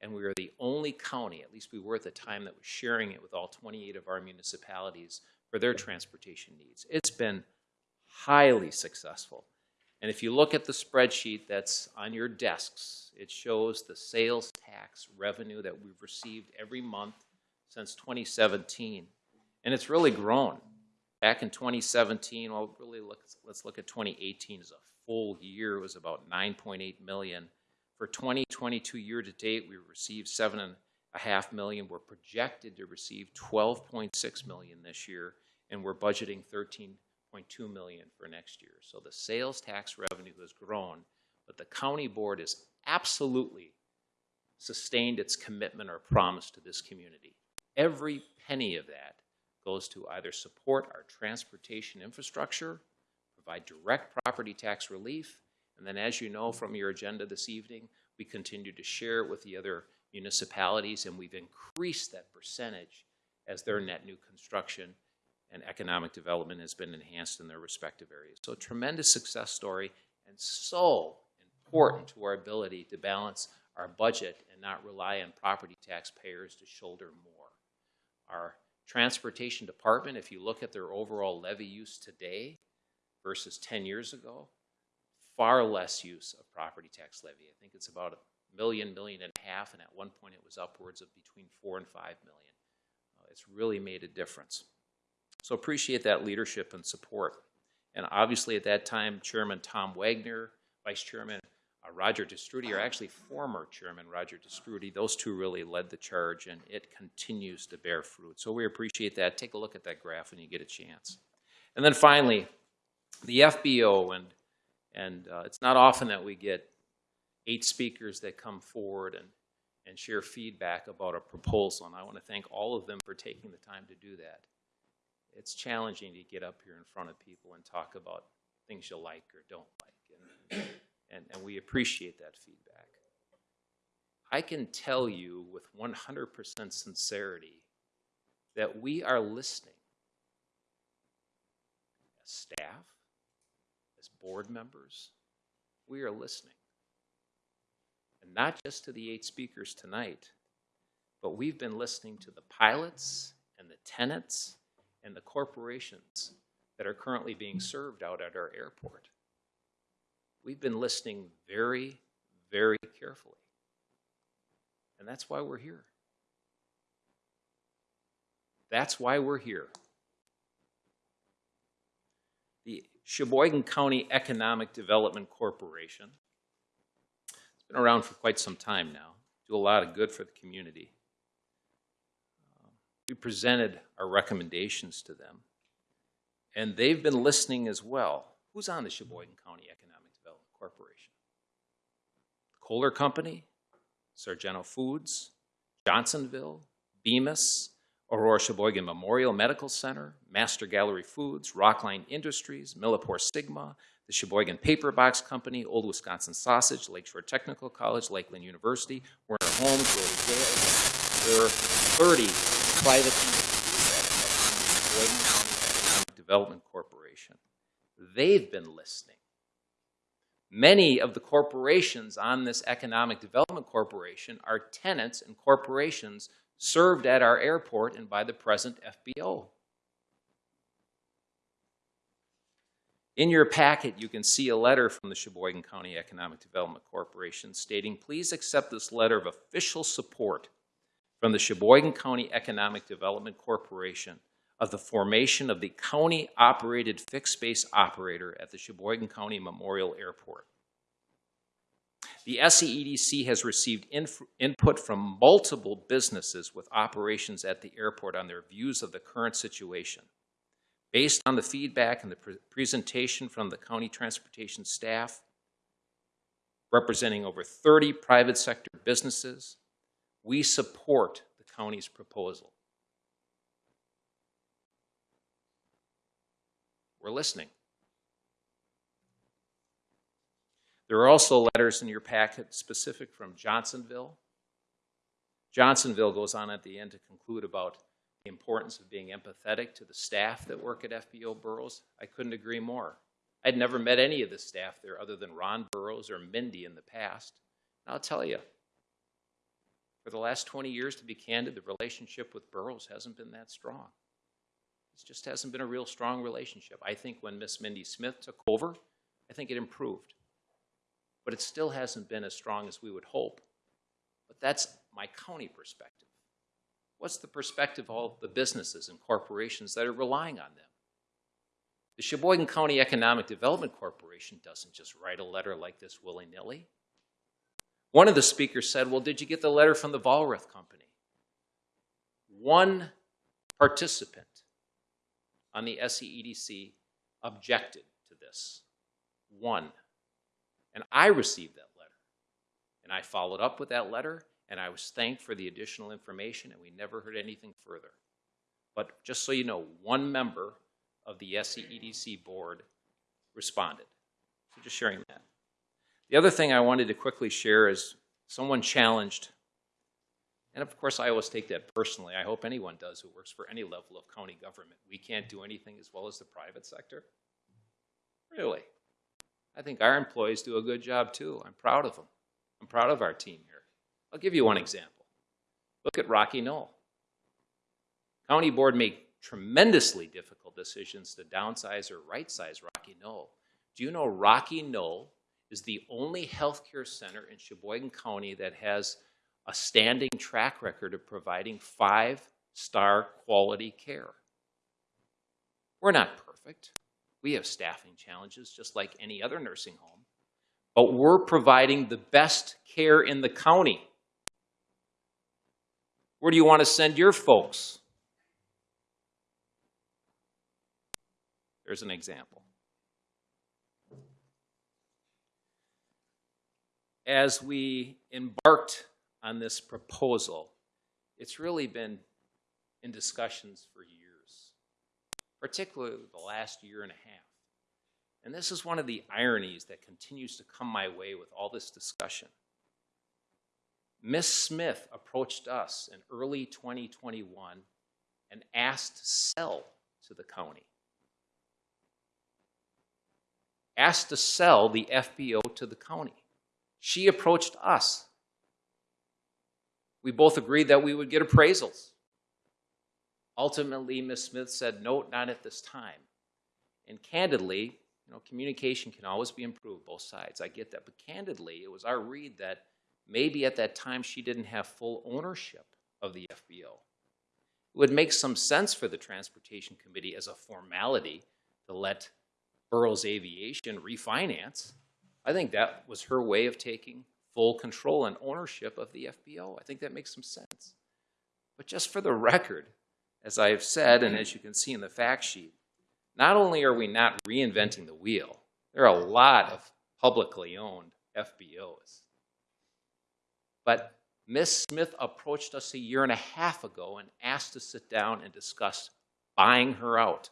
and we were the only county, at least we were at the time, that was sharing it with all 28 of our municipalities for their transportation needs. It's been highly successful. And if you look at the spreadsheet that's on your desks, it shows the sales tax revenue that we've received every month since 2017. And it's really grown. Back in 2017, well, really look, let's look at 2018 as a full year. It was about 9.8 million. For 2022 year to date, we received seven and a half million. We're projected to receive 12.6 million this year, and we're budgeting 13 0.2 million for next year. So the sales tax revenue has grown, but the county board has absolutely sustained its commitment or promise to this community. Every penny of that goes to either support our transportation infrastructure, provide direct property tax relief, and then as you know from your agenda this evening, we continue to share it with the other municipalities and we've increased that percentage as their net new construction and economic development has been enhanced in their respective areas. So a tremendous success story and so important to our ability to balance our budget and not rely on property taxpayers to shoulder more. Our transportation department, if you look at their overall levy use today versus 10 years ago, far less use of property tax levy. I think it's about a million, million and a half, and at one point it was upwards of between four and five million. Uh, it's really made a difference. So appreciate that leadership and support. And obviously at that time, Chairman Tom Wagner, Vice Chairman uh, Roger TeStroete, or actually former Chairman Roger TeStroete, those two really led the charge and it continues to bear fruit. So we appreciate that. Take a look at that graph when you get a chance. And then finally, the FBO, and, and uh, it's not often that we get eight speakers that come forward and, and share feedback about a proposal, and I want to thank all of them for taking the time to do that it's challenging to get up here in front of people and talk about things you like or don't like. And, and, and we appreciate that feedback. I can tell you with 100% sincerity that we are listening as staff, as board members. We are listening. and not just to the eight speakers tonight, but we've been listening to the pilots and the tenants and the corporations that are currently being served out at our airport. We've been listening very, very carefully. And that's why we're here. That's why we're here. The Sheboygan County Economic Development Corporation. It's been around for quite some time now, do a lot of good for the community. We presented our recommendations to them, and they've been listening as well. Who's on the Sheboygan County Economic Development Corporation? Kohler Company, Sargento Foods, Johnsonville, Bemis, Aurora Sheboygan Memorial Medical Center, Master Gallery Foods, Rockline Industries, Millipore Sigma, the Sheboygan Paper Box Company, Old Wisconsin Sausage, Lakeshore Technical College, Lakeland University, Werner Holmes, Rotary Gale. There are 30 private Development Corporation. They've been listening. Many of the corporations on this Economic Development Corporation are tenants and corporations served at our airport and by the present FBO. In your packet, you can see a letter from the Sheboygan County Economic Development Corporation stating, please accept this letter of official support from the Sheboygan County Economic Development Corporation of the formation of the county-operated fixed-base operator at the Sheboygan County Memorial Airport. The SCEDC has received input from multiple businesses with operations at the airport on their views of the current situation. Based on the feedback and the pre- presentation from the county transportation staff, representing over 30 private sector businesses, we support the county's proposal. We're listening. There are also letters in your packet specific from Johnsonville. Johnsonville goes on at the end to conclude about the importance of being empathetic to the staff that work at FBO Burroughs. I couldn't agree more. I'd never met any of the staff there other than Ron Burroughs or Mindy in the past. And I'll tell you, for the last 20 years, to be candid, the relationship with Burroughs hasn't been that strong. It just hasn't been a real strong relationship. I think when Miss Mindy Smith took over, I think it improved. But it still hasn't been as strong as we would hope. But that's my county perspective. What's the perspective of all the businesses and corporations that are relying on them? The Sheboygan County Economic Development Corporation doesn't just write a letter like this willy nilly. One of the speakers said, Well, did you get the letter from the Vollrath Company? One participant on the SCEDC objected to this. One. And I received that letter. And I followed up with that letter, and I was thanked for the additional information, and we never heard anything further. But just so you know, one member of the SCEDC board responded. So just sharing that. The other thing I wanted to quickly share is someone challenged, and of course I always take that personally. I hope anyone does who works for any level of county government. We can't do anything as well as the private sector. Really? I think our employees do a good job too. I'm proud of them. I'm proud of our team here. I'll give you one example. Look at Rocky Knoll. County board made tremendously difficult decisions to downsize or right size Rocky Knoll. Do you know Rocky Knoll is the only healthcare center in Sheboygan County that has a standing track record of providing five star quality care? We're not perfect. We have staffing challenges just like any other nursing home, but we're providing the best care in the county. Where do you want to send your folks? There's an example. As we embarked on this proposal, it's really been in discussions for years, particularly the last year and a half. And this is one of the ironies that continues to come my way with all this discussion. Miss Smith approached us in early 2021 and asked to sell to the county. Asked to sell the FBO to the county. She approached us. We both agreed that we would get appraisals. Ultimately, Ms. Smith said, no, not at this time. And candidly, you know, communication can always be improved, both sides. I get that. But candidly, it was our read that maybe at that time she didn't have full ownership of the FBO. It would make some sense for the Transportation Committee as a formality to let Burroughs Aviation refinance. I think that was her way of taking full control and ownership of the FBO. I think that makes some sense. But just for the record, as I have said, and as you can see in the fact sheet, not only are we not reinventing the wheel, there are a lot of publicly owned FBOs. But Ms. Smith approached us a year and a half ago and asked to sit down and discuss buying her out.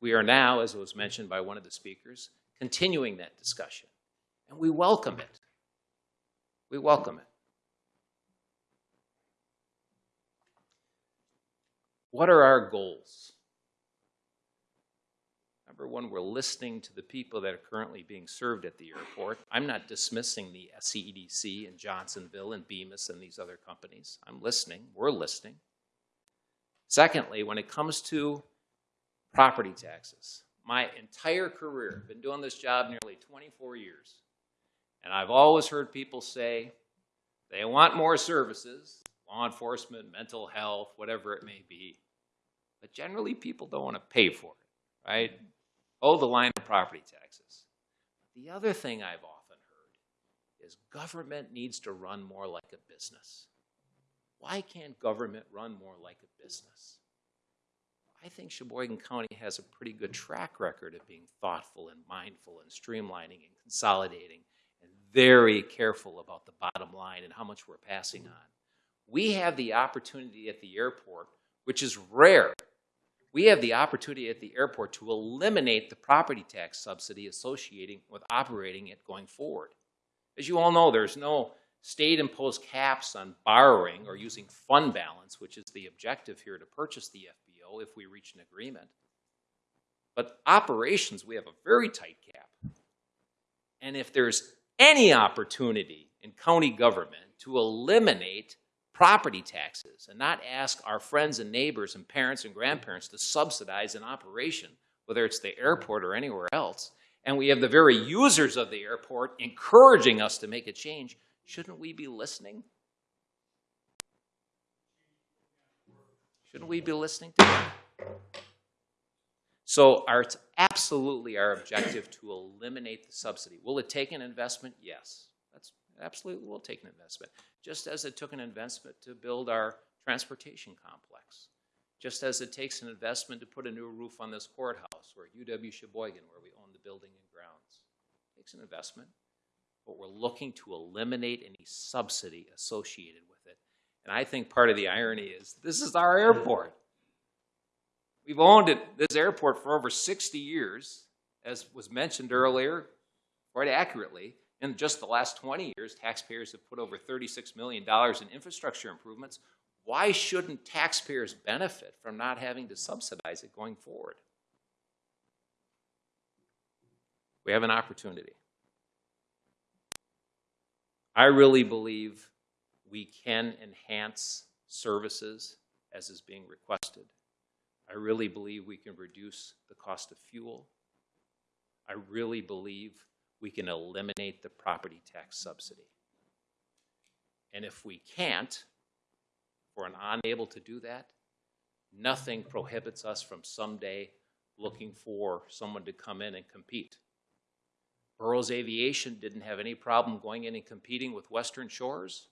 We are now, as was mentioned by one of the speakers, continuing that discussion. And we welcome it. We welcome it. What are our goals? Number one, we're listening to the people that are currently being served at the airport. I'm not dismissing the SCEDC and Johnsonville and Bemis and these other companies. I'm listening. We're listening. Secondly, when it comes to property taxes, my entire career, I've been doing this job nearly 24 years, and I've always heard people say they want more services, law enforcement, mental health, whatever it may be. But generally, people don't want to pay for it, right? Oh, the line of property taxes. The other thing I've often heard is government needs to run more like a business. Why can't government run more like a business? I think Sheboygan County has a pretty good track record of being thoughtful and mindful and streamlining and consolidating and very careful about the bottom line and how much we're passing on. We have the opportunity at the airport, which is rare. We have the opportunity at the airport to eliminate the property tax subsidy associated with operating it going forward. As you all know, there's no state imposed caps on borrowing or using fund balance, which is the objective here to purchase the If we reach an agreement. But operations, we have a very tight cap. And if there's any opportunity in county government to eliminate property taxes and not ask our friends and neighbors and parents and grandparents to subsidize an operation, whether it's the airport or anywhere else, and we have the very users of the airport encouraging us to make a change, shouldn't we be listening? Shouldn't we be listening to them? So our, it's absolutely our objective to eliminate the subsidy. Will it take an investment? Yes. That's absolutely will take an investment. Just as it took an investment to build our transportation complex. Just as it takes an investment to put a new roof on this courthouse or UW Sheboygan where we own the building and grounds. It takes an investment, but we're looking to eliminate any subsidy associated with it. And I think part of the irony is this is our airport. We've owned it, this airport for over 60 years, as was mentioned earlier, quite accurately. In just the last 20 years, taxpayers have put over $36 million in infrastructure improvements. Why shouldn't taxpayers benefit from not having to subsidize it going forward? We have an opportunity. I really believe we can enhance services as is being requested. I really believe we can reduce the cost of fuel. I really believe we can eliminate the property tax subsidy. And if we can't, if we're unable to do that, nothing prohibits us from someday looking for someone to come in and compete. Burroughs Aviation didn't have any problem going in and competing with Western Shores.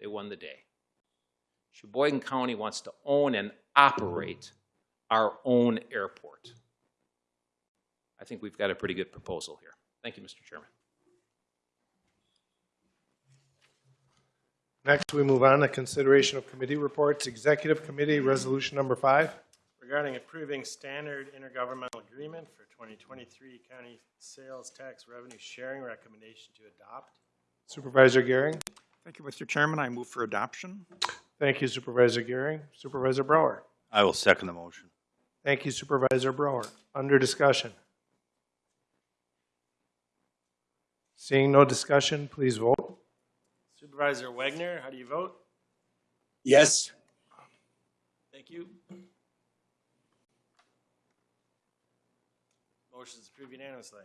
They won the day. Sheboygan County wants to own and operate our own airport. I think we've got a pretty good proposal here. Thank you, Mr. Chairman. Next, we move on to consideration of committee reports. Executive Committee Resolution Number Five. Regarding approving standard intergovernmental agreement for 2023 county sales tax revenue sharing recommendation to adopt. Supervisor Gehring. Thank you, Mr. Chairman. I move for adoption. Thank you, Supervisor Gehring. Supervisor Brower. I will second the motion. Thank you, Supervisor Brower. Under discussion. Seeing no discussion, please vote. Supervisor Wagner, how do you vote? Yes. Thank you. Motion is approved unanimously.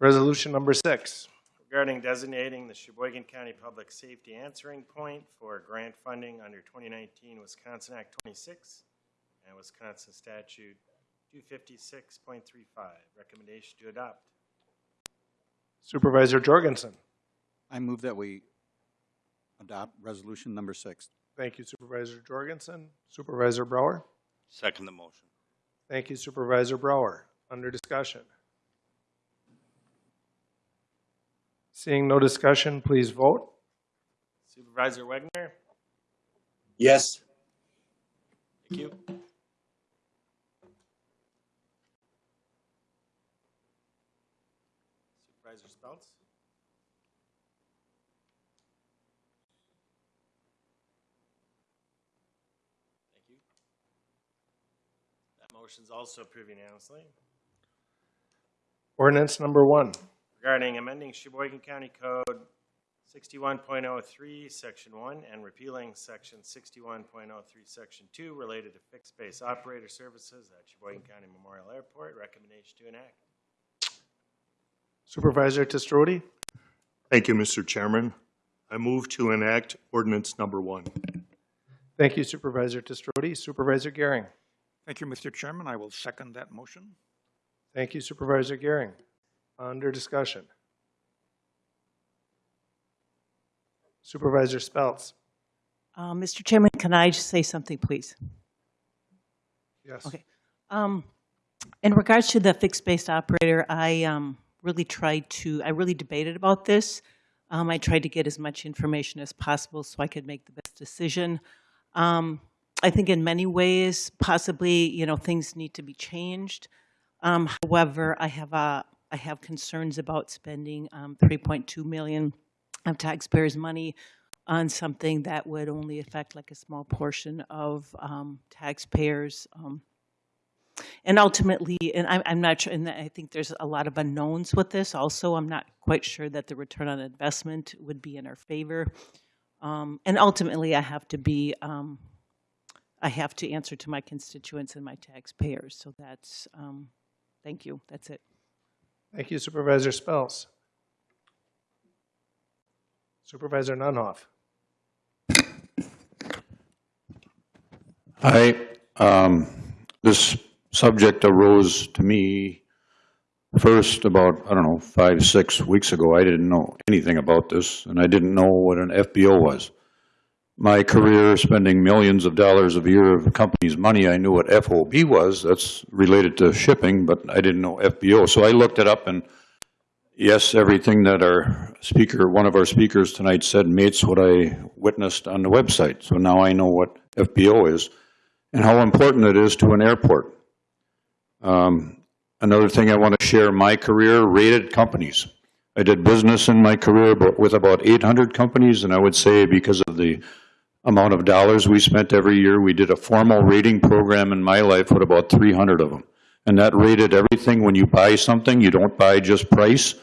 Resolution number six. Regarding designating the Sheboygan County Public Safety Answering Point for grant funding under 2019 Wisconsin Act 26 and Wisconsin Statute 256.35. Recommendation to adopt. Supervisor Jorgensen. I move that we adopt resolution number six. Thank you Supervisor Jorgensen. Supervisor Brower. Second the motion. Thank you Supervisor Brower. Under discussion. Seeing no discussion, please vote. Supervisor Wagner, Yes. thank you. Supervisor Speltz? Thank you. That motion's also approved unanimously. Ordinance number one. Regarding amending Sheboygan County Code sixty-one point oh three, section one, and repealing section sixty-one point oh three, section two, related to fixed base operator services at Sheboygan County Memorial Airport. Recommendation to enact. Supervisor TeStroete. Thank you, Mr. Chairman. I move to enact ordinance number one. Thank you Supervisor TeStroete. Supervisor Gehring. Thank you, Mr. Chairman. I will second that motion. Thank you Supervisor Gehring. Under discussion. Supervisor Speltz. Uh, Mr. Chairman, can I just say something, please? Yes. Okay. Um, in regards to the fixed-based operator, I um, really tried to, I really debated about this. Um, I tried to get as much information as possible so I could make the best decision. Um, I think in many ways, possibly, you know, things need to be changed. Um, however, I have a, I have concerns about spending um, 3.2 million of taxpayers' money on something that would only affect like a small portion of um, taxpayers. Um, and ultimately, and I'm, I'm not sure, and I think there's a lot of unknowns with this also. I'm not quite sure that the return on investment would be in our favor. Um, and ultimately, I have to be, um, I have to answer to my constituents and my taxpayers. So that's, um, thank you. That's it. Thank you Supervisor Speltz. Supervisor Nunhoff. Hi, um, this subject arose to me first about, I don't know, five, six weeks ago. I didn't know anything about this, and I didn't know what an FBO was. My career, spending millions of dollars a year of the company's money, I knew what FOB was. That's related to shipping, but I didn't know FBO. So I looked it up, and yes, everything that our speaker, one of our speakers tonight said mates what I witnessed on the website. So now I know what FBO is and how important it is to an airport. Um, another thing I want to share, my career, rated companies. I did business in my career but with about 800 companies, and I would say because of the amount of dollars we spent every year, we did a formal rating program in my life with about 300 of them. And that rated everything. When you buy something, you don't buy just price.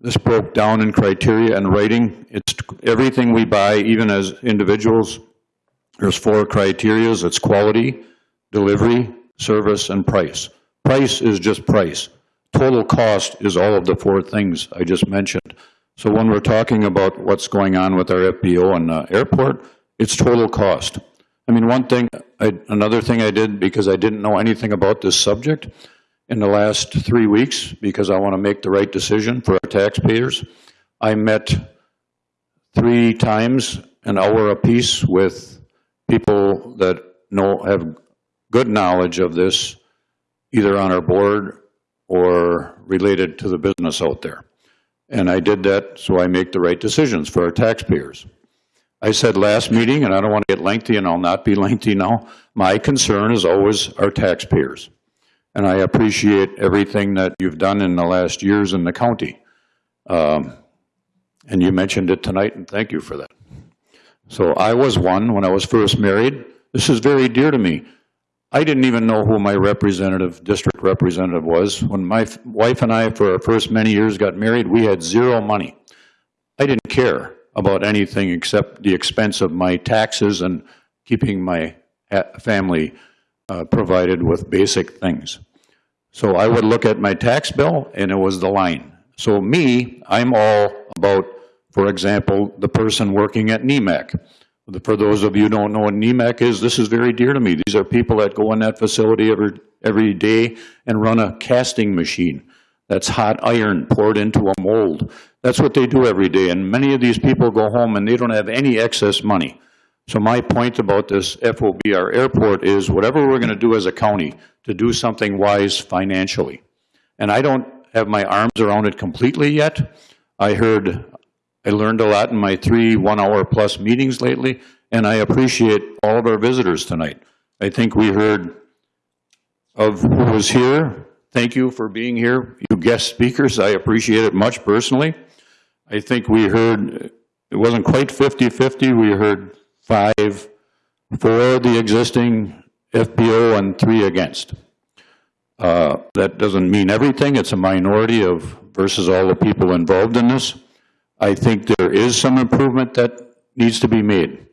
This broke down in criteria and rating. It's everything we buy, even as individuals, there's four criterias. It's quality, delivery, service, and price. Price is just price. Total cost is all of the four things I just mentioned. So when we're talking about what's going on with our FBO and uh, airport, it's total cost. I mean, one thing, I, another thing I did because I didn't know anything about this subject in the last three weeks because I want to make the right decision for our taxpayers, I met three times an hour apiece with people that know, have good knowledge of this, either on our board or related to the business out there. And I did that so I make the right decisions for our taxpayers. I said last meeting, and I don't want to get lengthy, and I'll not be (laughs) lengthy now, my concern is always our taxpayers. And I appreciate everything that you've done in the last years in the county. Um, and you mentioned it tonight, and thank you for that. So I was one when I was first married. This is very dear to me. I didn't even know who my representative, district representative was. When my wife and I, for our first many years, got married, we had zero money. I didn't care about anything except the expense of my taxes and keeping my family uh, provided with basic things. So I would look at my tax bill, and it was the line. So me, I'm all about, for example, the person working at Nemak. For those of you who don't know what Nemak is, this is very dear to me. These are people that go in that facility every, every day and run a casting machine. That's hot iron poured into a mold. That's what they do every day, and many of these people go home and they don't have any excess money. So my point about this FOB, our airport is whatever we're going to do as a county to do something wise financially. And I don't have my arms around it completely yet. I heard, I learned a lot in my three one-hour plus meetings lately, and I appreciate all of our visitors tonight. I think we heard of who was here. Thank you for being here, you guest speakers. I appreciate it much personally. I think we heard, it wasn't quite 50-50. We heard five for the existing FBO and three against. Uh, That doesn't mean everything. It's a minority of versus all the people involved in this. I think there is some improvement that needs to be made.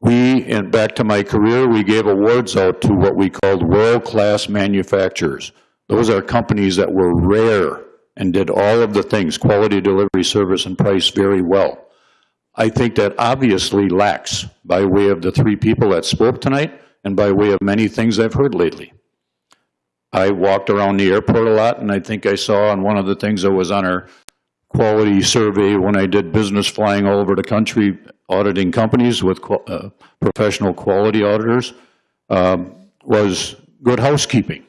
We, and back to my career, we gave awards out to what we called world-class manufacturers. Those are companies that were rare and did all of the things, quality, delivery, service, and price very well. I think that obviously lacks by way of the three people that spoke tonight and by way of many things I've heard lately. I walked around the airport a lot, and I think I saw on one of the things that was on our quality survey when I did business flying all over the country, auditing companies with uh, professional quality auditors, um, was good housekeeping.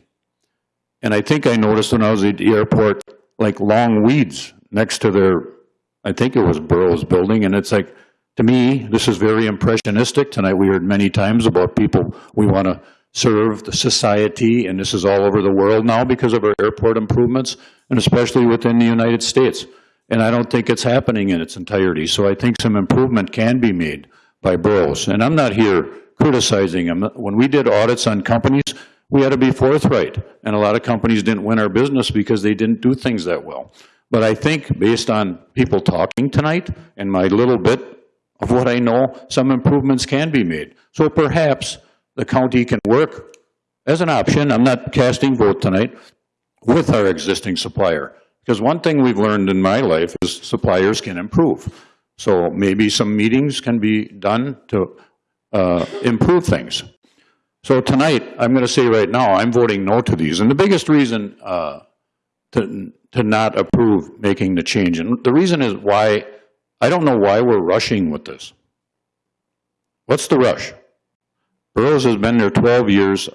And I think I noticed when I was at the airport, like long weeds next to their, I think it was Burroughs Building, and it's like, to me, this is very impressionistic. Tonight, we heard many times about people, we want to serve the society, and this is all over the world now because of our airport improvements, and especially within the United States. And I don't think it's happening in its entirety. So I think some improvement can be made by Burroughs. And I'm not here criticizing them. When we did audits on companies, we had to be forthright. And a lot of companies didn't win our business because they didn't do things that well. But I think based on people talking tonight and my little bit of what I know, some improvements can be made. So perhaps the county can work as an option, I'm not casting vote tonight, with our existing supplier. Because one thing we've learned in my life is suppliers can improve. So maybe some meetings can be done to uh, improve things. So tonight, I'm going to say right now, I'm voting no to these. And the biggest reason uh, to, to not approve making the change, and the reason is why, I don't know why we're rushing with this. What's the rush? Burroughs has been there 12 years.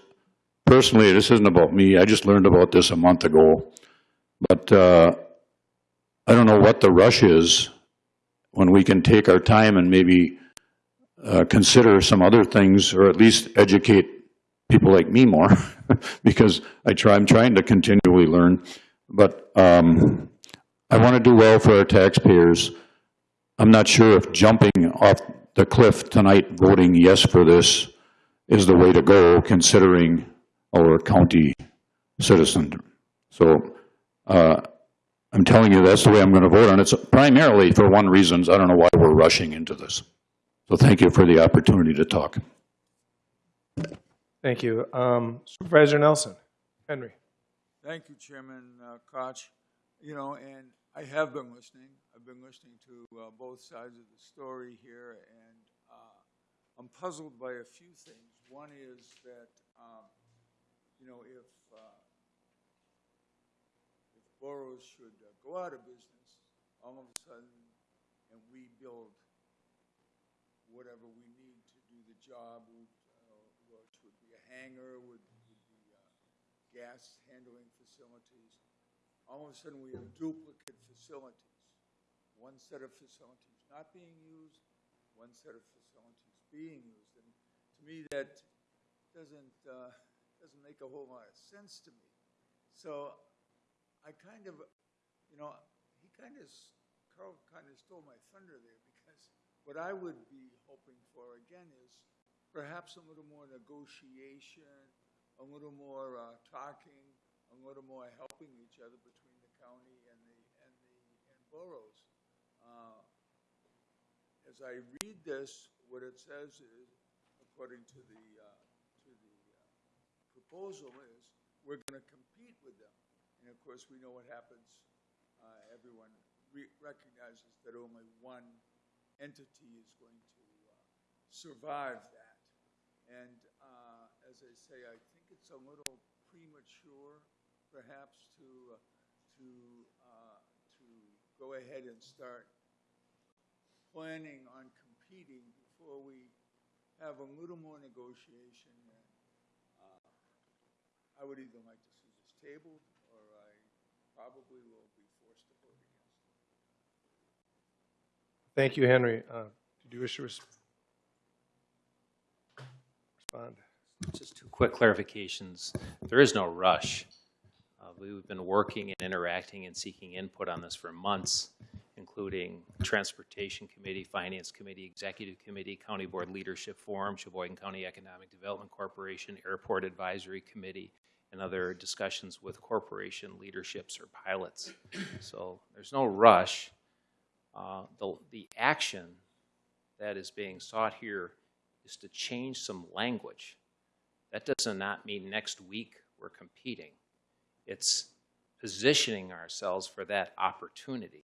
Personally, this isn't about me. I just learned about this a month ago. But uh, I don't know what the rush is when we can take our time and maybe uh, consider some other things, or at least educate people like me more, (laughs) because I try, I'm trying to continually learn. But um, I want to do well for our taxpayers. I'm not sure if jumping off the cliff tonight, voting yes for this, is the way to go, considering our county citizen. So uh, I'm telling you, that's the way I'm going to vote on it, It's primarily for one reason, I don't know why we're rushing into this. So thank you for the opportunity to talk. Thank you. Um, Supervisor Nelson. Henry. Thank you, Chairman uh, Koch. You know, and I have been listening. I've been listening to uh, both sides of the story here, and uh, I'm puzzled by a few things. One is that, um, you know, if uh, if Burroughs should uh, go out of business, all of a sudden, and we build whatever we need to do the job, would, uh, which would be a hangar, would, would be uh, gas handling facilities. All of a sudden, we have duplicate facilities. One set of facilities not being used, one set of facilities being used. And to me, that doesn't, uh, doesn't make a whole lot of sense to me. So I kind of, you know, he kind of, Carl kind of stole my thunder there because what I would be hoping for again is perhaps a little more negotiation, a little more uh, talking, a little more helping each other between the county and the and the and Burroughs. Uh, as I read this, what it says is, according to the, uh, to the uh, proposal is, we're gonna compete with them. And of course, we know what happens, uh, everyone re- recognizes that only one entity is going to, uh, survive that. And, uh, as I say, I think it's a little premature, perhaps, to, uh, to, uh, to go ahead and start planning on competing before we have a little more negotiation. And, uh, I would either like to see this tabled, or I probably will be forced to vote against it. Thank you, Henry. Uh, Did you wish to res- respond? Just two quick clarifications. There is no rush. Uh, We've been working and interacting and seeking input on this for months, including Transportation Committee, Finance Committee, Executive Committee, County Board Leadership Forum, Sheboygan County Economic Development Corporation, Airport Advisory Committee, and other discussions with corporation leaderships or pilots. So there's no rush. Uh, The, the action that is being sought here is to change some language. That does not mean next week we're competing. It's positioning ourselves for that opportunity.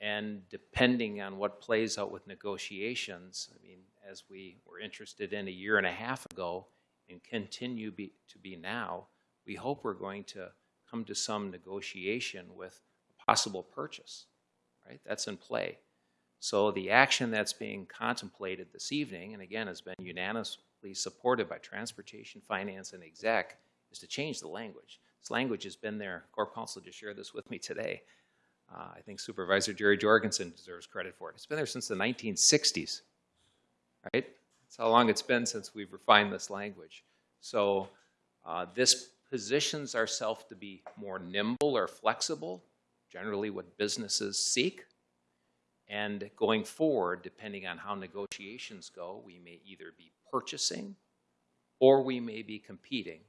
And depending on what plays out with negotiations, I mean, as we were interested in a year and a half ago and continue be, to be now, we hope we're going to come to some negotiation with a possible purchase, right? That's in play. So the action that's being contemplated this evening, and again has been unanimously supported by Transportation, Finance, and Exec, is to change the language. This language has been there. Corp Counsel just shared this with me today. Uh, I think Supervisor Jerry Jorgensen deserves credit for it. It's been there since the 1960s, right? That's how long it's been since we've refined this language. So uh, this positions ourselves to be more nimble or flexible, generally what businesses seek. And going forward, depending on how negotiations go, we may either be purchasing or we may be competing.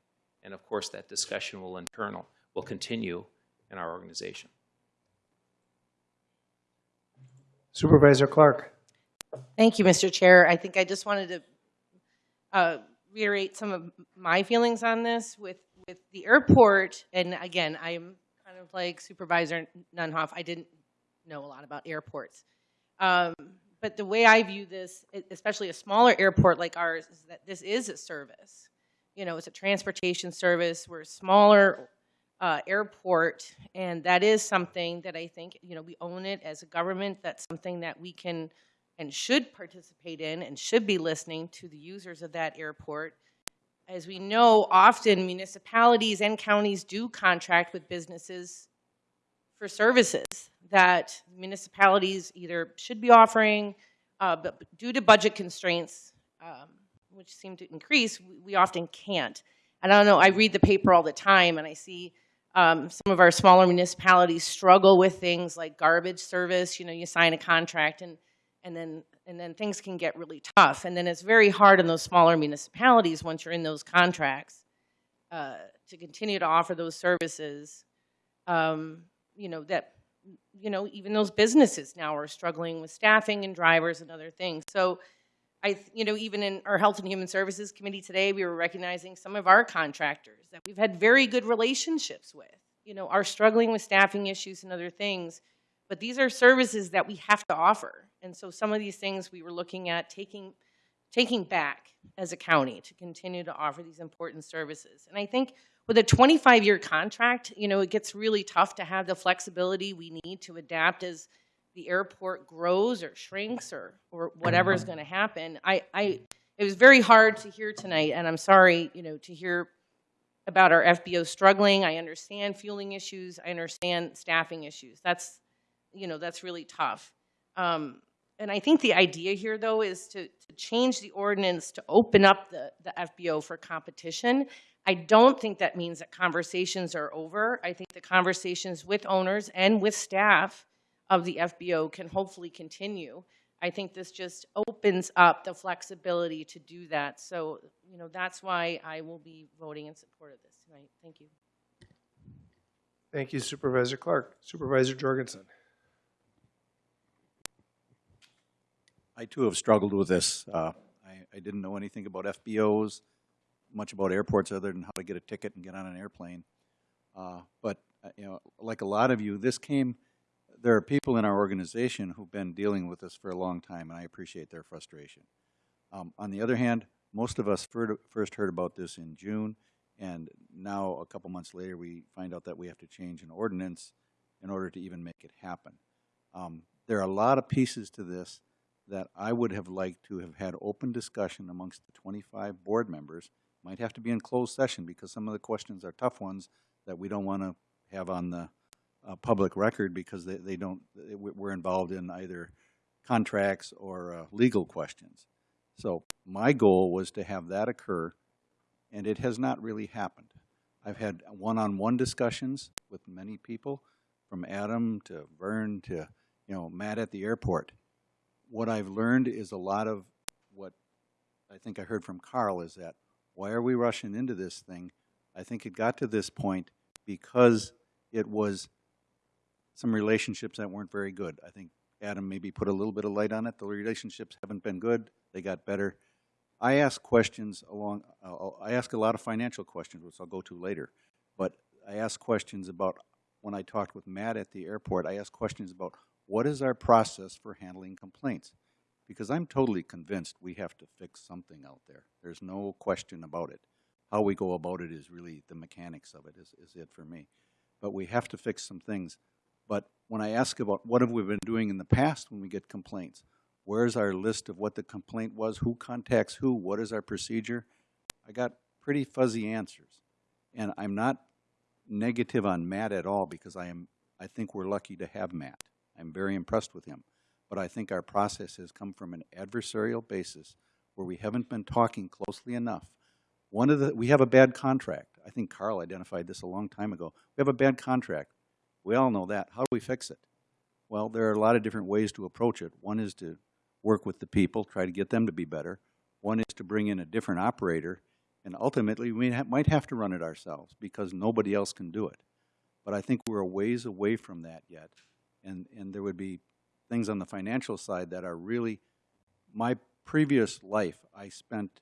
And of course, that discussion will internal, will continue in our organization. Supervisor Clark. Thank you, Mr. Chair. I think I just wanted to uh, reiterate some of my feelings on this with, with the airport. And again, I'm kind of like Supervisor Nunhoff. I didn't know a lot about airports. Um, but the way I view this, especially a smaller airport like ours, is that this is a service. You know, it's a transportation service. We're a smaller uh, airport, and that is something that I think, you know, we own it as a government. That's something that we can and should participate in and should be listening to the users of that airport. As we know, often municipalities and counties do contract with businesses for services that municipalities either should be offering, uh, but due to budget constraints, um, which seem to increase, we, often can't. And I don't know, I read the paper all the time and I see um, some of our smaller municipalities struggle with things like garbage service. You know, you sign a contract and, and then and then things can get really tough. And then it's very hard in those smaller municipalities once you're in those contracts uh, to continue to offer those services. Um, you know that you know even those businesses now are struggling with staffing and drivers and other things. So I, you know, even in our Health and Human Services Committee today, we were recognizing some of our contractors that we've had very good relationships with, you know, are struggling with staffing issues and other things. But these are services that we have to offer. And so some of these things we were looking at taking, taking back as a county to continue to offer these important services. And I think with a 25-year contract, you know, it gets really tough to have the flexibility we need to adapt as the airport grows or shrinks or, or whatever is going to happen. I, I, it was very hard to hear tonight, and I'm sorry, you know, to hear about our FBO struggling. I understand fueling issues. I understand staffing issues. That's, you know, that's really tough. Um, and I think the idea here, though, is to, to change the ordinance to open up the, the FBO for competition. I don't think that means that conversations are over. I think the conversations with owners and with staff of the FBO can hopefully continue. I think this just opens up the flexibility to do that. So, you know, that's why I will be voting in support of this tonight. Thank you. Thank you, Supervisor Clark. Supervisor Jorgensen. I too have struggled with this. Uh, I, I didn't know anything about FBOs, much about airports other than how to get a ticket and get on an airplane. Uh, But, uh, you know, like a lot of you, this came, there are people in our organization who've been dealing with this for a long time, and I appreciate their frustration. Um, On the other hand, most of us first heard about this in June, and now, a couple months later, we find out that we have to change an ordinance in order to even make it happen. Um, There are a lot of pieces to this that I would have liked to have had open discussion amongst the 25 board members. Might have to be in closed session because some of the questions are tough ones that we don't want to have on the uh, public record because they, they don't, they- we're involved in either contracts or uh, legal questions. So my goal was to have that occur, and it has not really happened. I've had one-on-one discussions with many people, from Adam to Vern to, you know, Matt at the airport. What I've learned is a lot of what I think I heard from Carl is that, why are we rushing into this thing? I think it got to this point because it was some relationships that weren't very good. I think Adam maybe put a little bit of light on it. The relationships haven't been good. They got better. I ask questions along, uh, I ask a lot of financial questions, which I'll go to later. But I ask questions about, when I talked with Matt at the airport, I asked questions about what is our process for handling complaints? Because I'm totally convinced we have to fix something out there. There's no question about it. How we go about it is really the mechanics of it is, is it for me. But we have to fix some things. But when I ask about what have we been doing in the past when we get complaints, where's our list of what the complaint was, who contacts who, what is our procedure, I got pretty fuzzy answers. And I'm not negative on Matt at all because I am, I think we're lucky to have Matt. I'm very impressed with him. But I think our process has come from an adversarial basis where we haven't been talking closely enough. One of the, we have a bad contract. I think Carl identified this a long time ago. We have a bad contract. We all know that. How do we fix it? Well, there are a lot of different ways to approach it. One is to work with the people, try to get them to be better. One is to bring in a different operator, and ultimately, we ha might have to run it ourselves because nobody else can do it. But I think we're a ways away from that yet, and, and there would be things on the financial side that are really, my previous life, I spent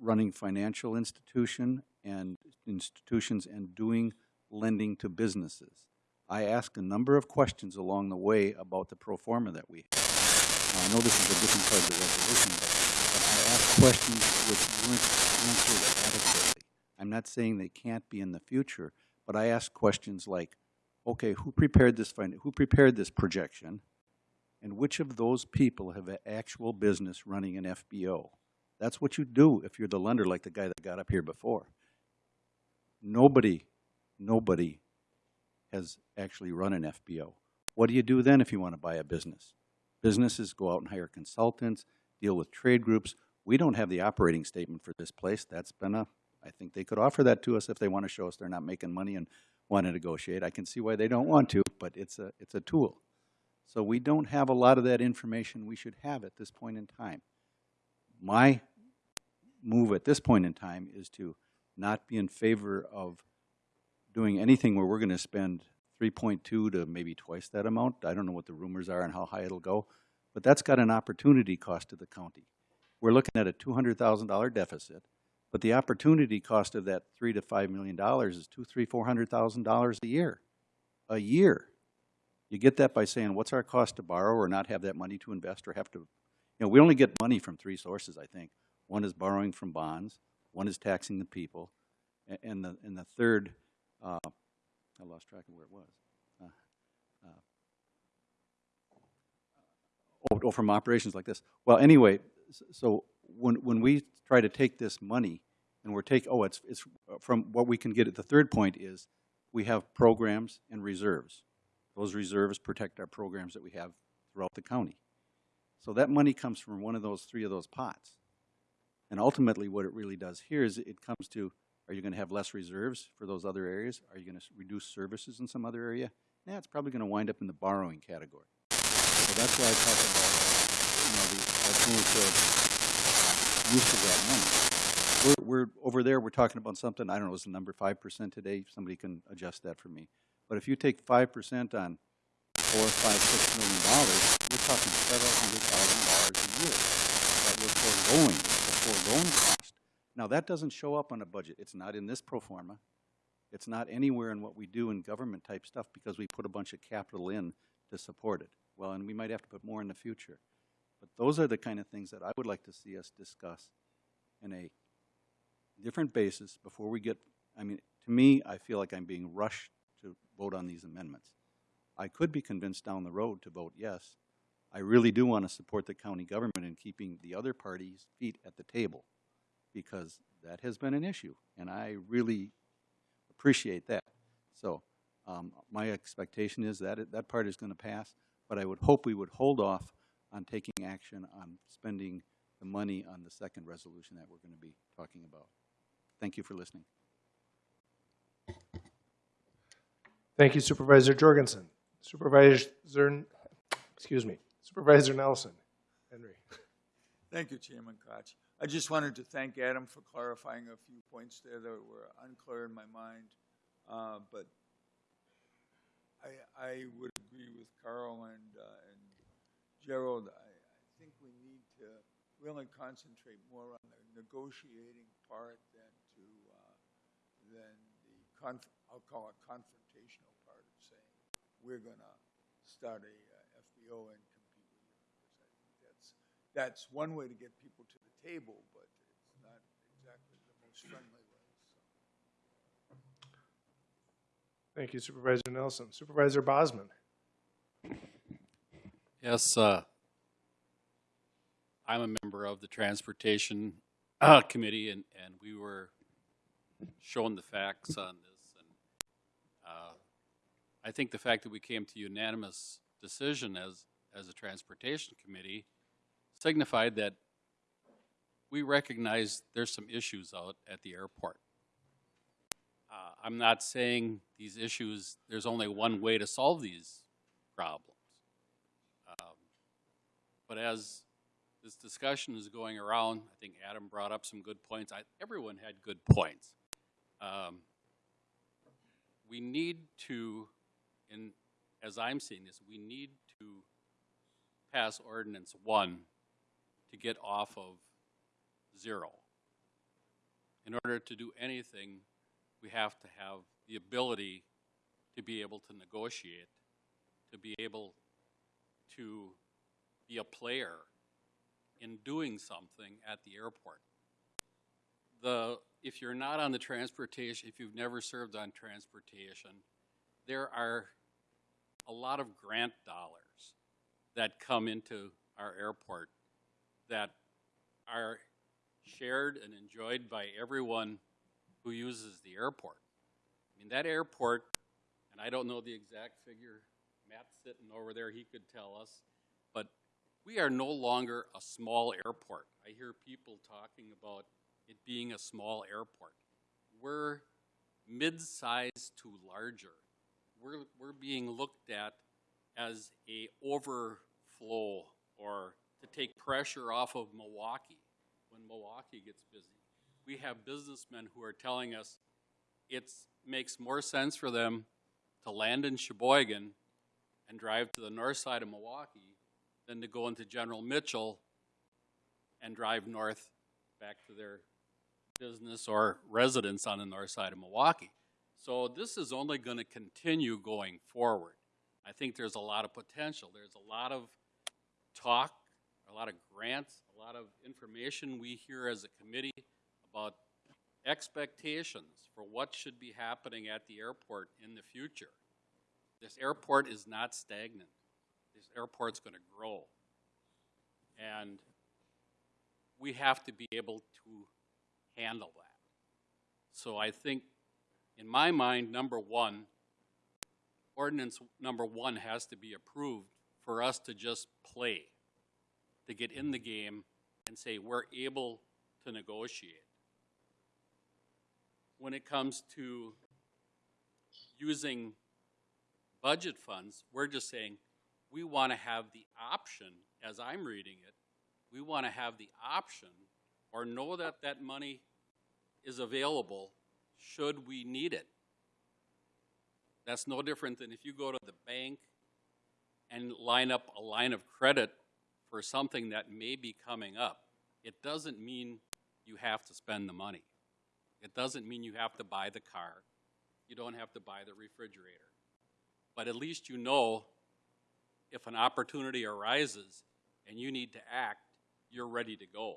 running financial institution and institutions and doing lending to businesses. I asked a number of questions along the way about the pro forma that we have. Now, I know this is a different part of the resolution, but, but I asked questions which weren't answered adequately. I'm not saying they can't be in the future, but I asked questions like, okay, who prepared this who prepared this projection? And which of those people have an actual business running an FBO? That's what you do if you're the lender like the guy that got up here before. Nobody, nobody has actually run an FBO. What do you do then if you want to buy a business? Businesses go out and hire consultants, deal with trade groups. We don't have the operating statement for this place. That's been a, I think they could offer that to us if they want to show us they're not making money and want to negotiate. I can see why they don't want to, but it's a, it's a tool. So we don't have a lot of that information we should have at this point in time. My move at this point in time is to not be in favor of doing anything where we're going to spend 3.2 to maybe twice that amount. I don't know what the rumors are and how high it'll go, but that's got an opportunity cost to the county. We're looking at a $200,000 deficit, but the opportunity cost of that three to five million dollars is two, three, four hundred thousand dollars a year. A year. You get that by saying, what's our cost to borrow or not have that money to invest or have to, you know, we only get money from three sources, I think. One is borrowing from bonds, one is taxing the people, and the, and the third, uh, I lost track of where it was. Uh, uh, Oh, oh, from operations like this. Well, anyway, so when, when we try to take this money and we're take, oh, it's, it's from what we can get at the third point is we have programs and reserves. Those reserves protect our programs that we have throughout the county. So that money comes from one of those, three of those pots. And ultimately, what it really does here is it comes to, are you going to have less reserves for those other areas? Are you going to reduce services in some other area? Yeah, it's probably going to wind up in the borrowing category. So that's why I talk about, you know, the alternative uh, use of that money. We're, we're, over there, we're talking about something, I don't know, is the number five percent today? Somebody can adjust that for me. But if you take five percent on four, five, six million dollars, you're talking several hundred thousand dollars a year that we're foregoing, the foregone cost. Now, that doesn't show up on a budget. It's not in this pro forma. It's not anywhere in what we do in government type stuff because we put a bunch of capital in to support it. Well, and we might have to put more in the future. But those are the kind of things that I would like to see us discuss in a different basis before we get, I mean, to me, I feel like I'm being rushed to vote on these amendments. I could be convinced down the road to vote yes. I really do want to support the county government in keeping the other parties' feet at the table because that has been an issue, and I really appreciate that. So um, my expectation is that it, that part is going to pass, but I would hope we would hold off on taking action on spending the money on the second resolution that we're going to be talking about. Thank you for listening. Thank you Supervisor Jorgensen. Supervisor, excuse me, Supervisor Nelson. Henry. Thank you, Chairman Koch. I just wanted to thank Adam for clarifying a few points there that were unclear in my mind. Uh, but I, I would agree with Carl and, uh, and Gerald. I, I think we need to really concentrate more on the negotiating part than to uh, than the I'll call it confrontational we're going to start a uh, FBO and compete with you because I think that's that's one way to get people to the table, but it's not exactly the most friendly way. So. Thank you Supervisor Nelson. Supervisor Bosman. Yes, uh, I'm a member of the Transportation uh, Committee, and, and we were shown the facts on this. And I think the fact that we came to unanimous decision as, as a Transportation Committee signified that we recognize there's some issues out at the airport. Uh, I'm not saying these issues, there's only one way to solve these problems. Um, but as this discussion is going around, I think Adam brought up some good points. I, everyone had good points. Um, we need to, in, as I'm seeing this, we need to pass ordinance one to get off of zero. In order to do anything, we have to have the ability to be able to negotiate, to be able to be a player in doing something at the airport. The, if you're not on the transportation, if you've never served on transportation, there are a lot of grant dollars that come into our airport that are shared and enjoyed by everyone who uses the airport. I mean, that airport, and I don't know the exact figure, Matt's sitting over there, he could tell us, but we are no longer a small airport. I hear people talking about it being a small airport. We're mid-sized to larger. We're, we're being looked at as a overflow or to take pressure off of Milwaukee when Milwaukee gets busy. We have businessmen who are telling us it makes more sense for them to land in Sheboygan and drive to the north side of Milwaukee than to go into General Mitchell and drive north back to their business or residence on the north side of Milwaukee. So this is only going to continue going forward. I think there's a lot of potential. There's a lot of talk, a lot of grants, a lot of information we hear as a committee about expectations for what should be happening at the airport in the future. This airport is not stagnant. This airport's going to grow. And we have to be able to handle that. So I think, in my mind, number one, ordinance number one has to be approved for us to just play, to get in the game and say we're able to negotiate. When it comes to using budget funds, we're just saying we want to have the option, as I'm reading it, we want to have the option or know that that money is available should we need it. That's no different than if you go to the bank and line up a line of credit for something that may be coming up, it doesn't mean you have to spend the money. It doesn't mean you have to buy the car. You don't have to buy the refrigerator. But at least you know if an opportunity arises and you need to act, you're ready to go.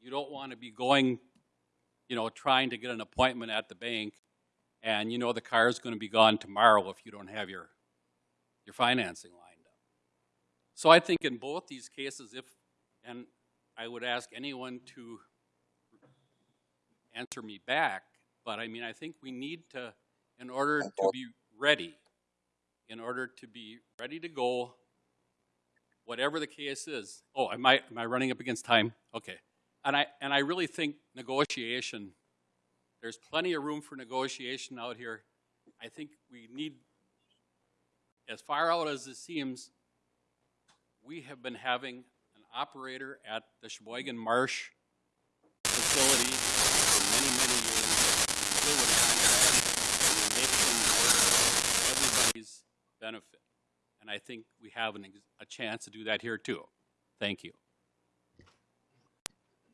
You don't want to be going, you know, trying to get an appointment at the bank and you know the car is going to be gone tomorrow if you don't have your, your financing lined up. So I think in both these cases, if, and I would ask anyone to answer me back, but I mean, I think we need to, in order to be ready, in order to be ready to go, whatever the case is. Oh, am I, am I running up against time? Okay. And I, and I really think negotiation, there's plenty of room for negotiation out here. I think we need, as far out as it seems, we have been having an operator at the Sheboygan Marsh facility for many, many years. Make everybody's benefit. And I think we have an, a chance to do that here too. Thank you.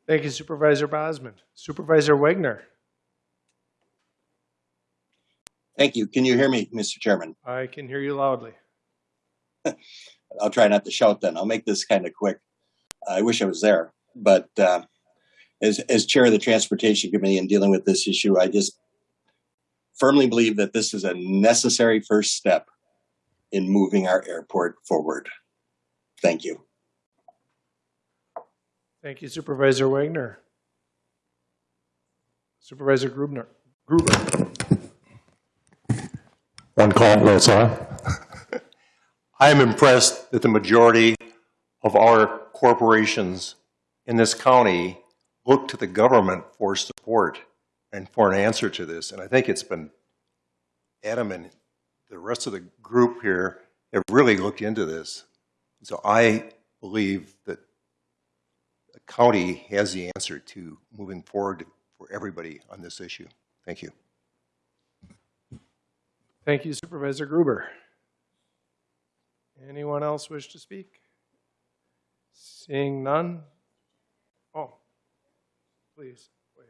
Thank you Supervisor Bosman. Supervisor Wagner. Thank you. Can you hear me, Mr. Chairman? I can hear you loudly. (laughs) I'll try not to shout then. I'll make this kind of quick. I wish I was there, but uh, as as chair of the transportation committee and dealing with this issue, I just firmly believe that this is a necessary first step in moving our airport forward. Thank you. Thank you Supervisor Wagner. Supervisor Grubner. Gruber. One call, that's (laughs) all. I am impressed that the majority of our corporations in this county look to the government for support and for an answer to this. And I think it's been Adam and the rest of the group here have really looked into this. So I believe that the county has the answer to moving forward for everybody on this issue. Thank you. Thank you Supervisor Gruber. Anyone else wish to speak? Seeing none? Oh, please, wait.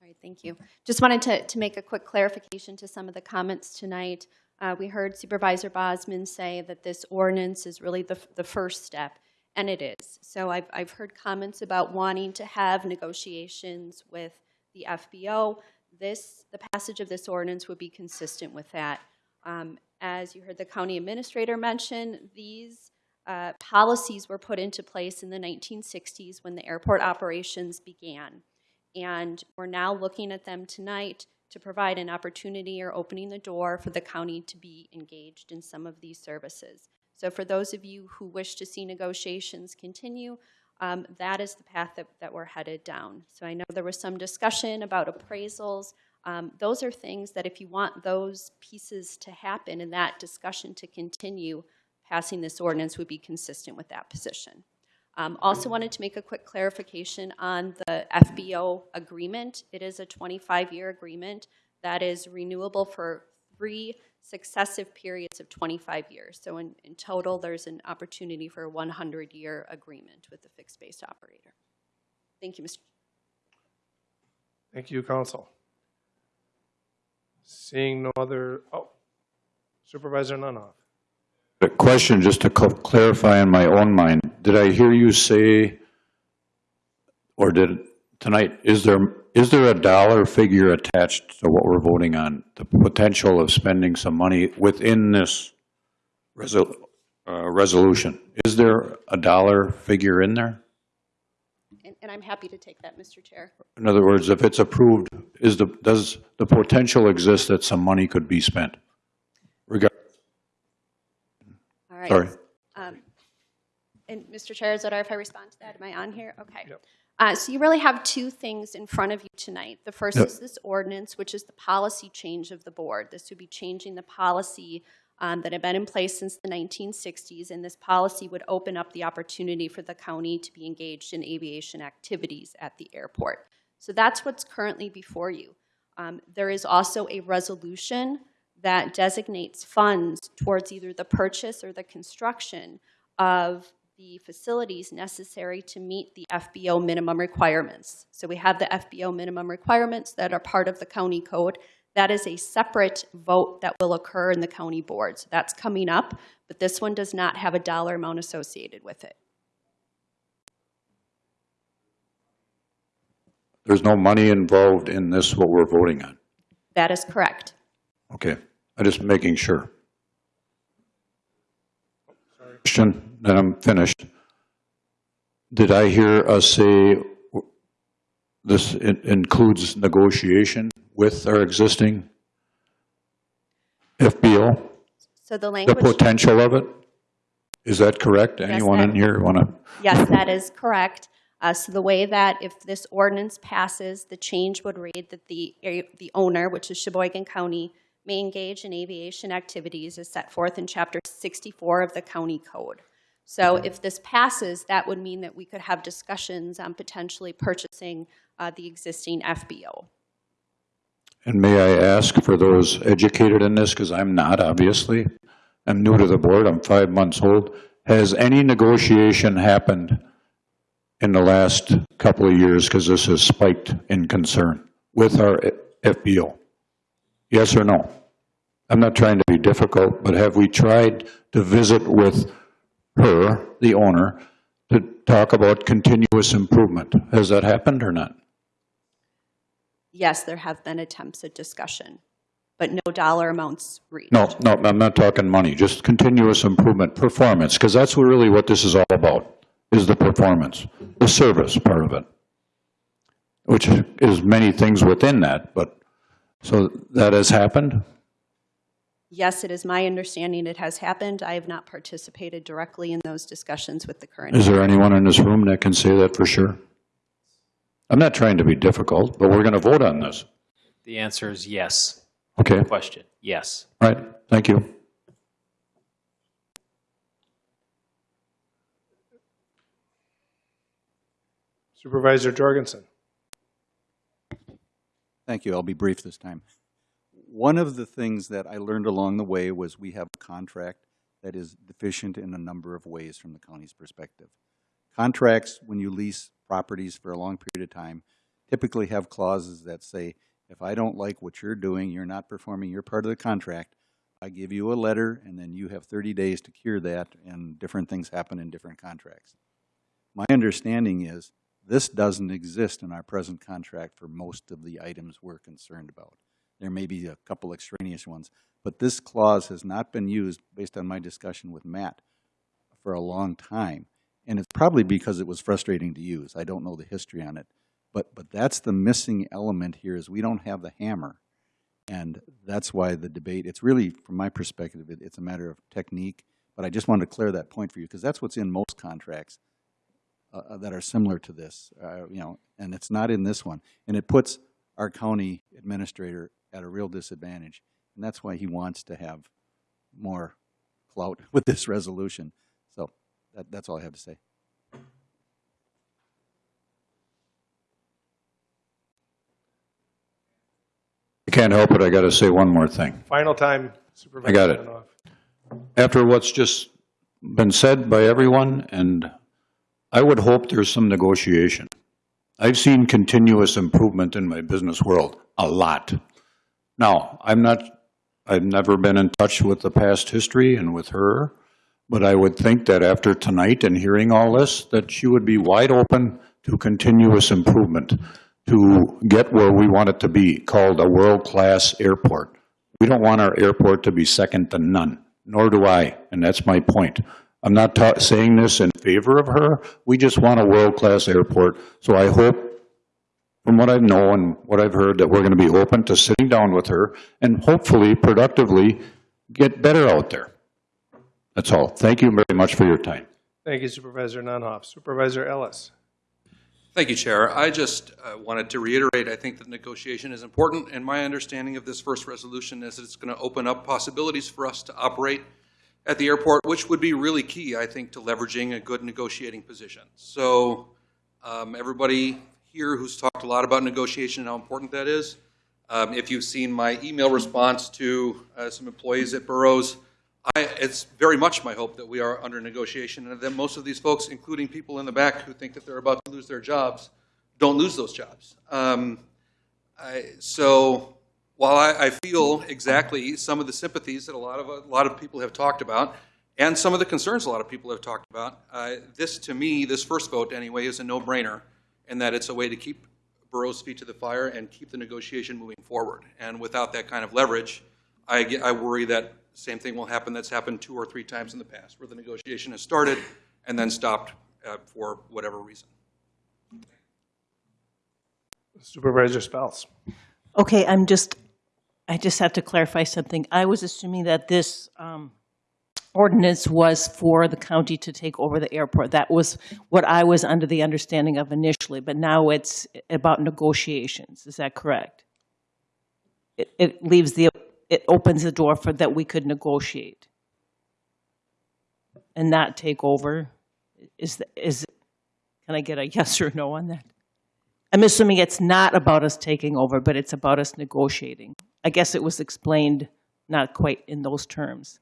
All right, thank you. Just wanted to, to make a quick clarification to some of the comments tonight. Uh, we heard Supervisor Bosman say that this ordinance is really the, the first step, and it is. So I've, I've heard comments about wanting to have negotiations with the FBO. This, the passage of this ordinance would be consistent with that. Um, as you heard the county administrator mention, these uh, policies were put into place in the 1960s when the airport operations began. And we're now looking at them tonight to provide an opportunity or opening the door for the county to be engaged in some of these services. So for those of you who wish to see negotiations continue, um, that is the path that, that we're headed down. So I know there was some discussion about appraisals. Um, those are things that if you want those pieces to happen and that discussion to continue, passing this ordinance would be consistent with that position. Um, also wanted to make a quick clarification on the FBO agreement. It is a 25-year agreement that is renewable for three successive periods of 25 years. So in, in total, there's an opportunity for a 100-year agreement with the fixed-based operator. Thank you, Mr. Thank you, Council. Seeing no other, oh, Supervisor Nunhoff. A question just to clarify in my own mind. Did I hear you say, or did, tonight, is there, is there a dollar figure attached to what we're voting on? The potential of spending some money within this resol, uh, resolution? Is there a dollar figure in there? And, and I'm happy to take that, Mr. Chair. In other words, if it's approved, is the, does the potential exist that some money could be spent? Regard, All right. Sorry. Um, And Mr. Chair, is it all right if I respond to that? Am I on here? Okay. Uh, So you really have two things in front of you tonight. The first is this ordinance, which is the policy change of the board. This would be changing the policy um, that had been in place since the 1960s, and this policy would open up the opportunity for the county to be engaged in aviation activities at the airport. So that's what's currently before you. Um, There is also a resolution that designates funds towards either the purchase or the construction of the facilities necessary to meet the FBO minimum requirements. So we have the FBO minimum requirements that are part of the county code. That is a separate vote that will occur in the county board. So that's coming up, but this one does not have a dollar amount associated with it. There's no money involved in this, what we're voting on. That is correct. Okay, I'm just making sure. Question, then I'm finished. Did I hear us say this includes negotiation with our existing FBO? So the The potential of it? Is that correct? Yes, Anyone that- in here want to? Yes, that is correct. Uh, So the way that if this ordinance passes, the change would read that the, the owner, which is Sheboygan County, may engage in aviation activities as set forth in Chapter 64 of the county code. So if this passes, that would mean that we could have discussions on potentially purchasing uh, the existing FBO. And may I ask for those educated in this, because I'm not, obviously. I'm new to the board, I'm five months old. Has any negotiation happened in the last couple of years, because this has spiked in concern, with our FBO? Yes or no? I'm not trying to be difficult, but have we tried to visit with her, the owner, to talk about continuous improvement? Has that happened or not? Yes, there have been attempts at discussion, but no dollar amounts reached. No, no, I'm not talking money, just continuous improvement, performance, because that's really what this is all about, is the performance, the service part of it, which is many things within that, but, so that has happened? Yes, it is my understanding it has happened. I have not participated directly in those discussions with the current. Is there anyone in this room that can say that for sure? I'm not trying to be difficult, but we're going to vote on this. The answer is yes. Okay, Question, yes. all right, thank you. Supervisor Jorgensen. Thank you. I'll be brief this time. One of the things that I learned along the way was we have a contract that is deficient in a number of ways from the county's perspective. Contracts, when you lease properties for a long period of time, typically have clauses that say, if I don't like what you're doing, you're not performing your part of the contract, I give you a letter, and then you have 30 days to cure that, and different things happen in different contracts. My understanding is this doesn't exist in our present contract for most of the items we're concerned about. There may be a couple extraneous ones, but this clause has not been used, based on my discussion with Matt, for a long time. And it's probably because it was frustrating to use. I don't know the history on it. But, but that's the missing element here is we don't have the hammer. And that's why the debate, it's really, from my perspective, it, it's a matter of technique. But I just wanted to clear that point for you because that's what's in most contracts uh, that are similar to this, uh, you know, and it's not in this one. And it puts our county administrator at a real disadvantage. And that's why he wants to have more clout (laughs) with this resolution. So that, that's all I have to say. I can't help it, I got to say one more thing. Final time, Supervisor. I got it. After what's just been said by everyone, and I would hope there's some negotiation. I've seen continuous improvement in my business world, a lot. Now, I'm not, I've never been in touch with the past history and with her, but I would think that after tonight and hearing all this, that she would be wide open to continuous improvement to get where we want it to be, called a world-class airport. We don't want our airport to be second to none, nor do I, and that's my point. I'm not saying this in favor of her, we just want a world-class airport. So I hope, from what I know and what I've heard, that we're going to be open to sitting down with her and hopefully productively get better out there. That's all. Thank you very much for your time. Thank you, Supervisor Nunhoff. Supervisor Ellis. Thank you, Chair. I just uh, wanted to reiterate, I think that negotiation is important, and my understanding of this first resolution is that it's going to open up possibilities for us to operate at the airport, which would be really key, I think, to leveraging a good negotiating position. So um, everybody here who's talked a lot about negotiation and how important that is, Um, If you've seen my email response to uh, some employees at Burroughs, I, it's very much my hope that we are under negotiation and that most of these folks, including people in the back who think that they're about to lose their jobs, don't lose those jobs. Um, I, so while I, I feel exactly some of the sympathies that a lot of a lot of people have talked about, and some of the concerns a lot of people have talked about, uh, this to me, this first vote anyway, is a no-brainer, in that it's a way to keep Burroughs' feet to the fire and keep the negotiation moving forward. And without that kind of leverage, I, get, I worry that same thing will happen that's happened two or three times in the past, where the negotiation has started and then stopped uh, for whatever reason. Supervisor Speltz. Okay, I'm just, I just have to clarify something. I was assuming that this um, ordinance was for the county to take over the airport. That was what I was under the understanding of initially, but now it's about negotiations. Is that correct? It, it leaves the, it opens the door for that we could negotiate and not take over. Is, is, can I get a (laughs) yes or no on that? I'm assuming it's not about us taking over, but it's about us negotiating. I guess it was explained not quite in those terms.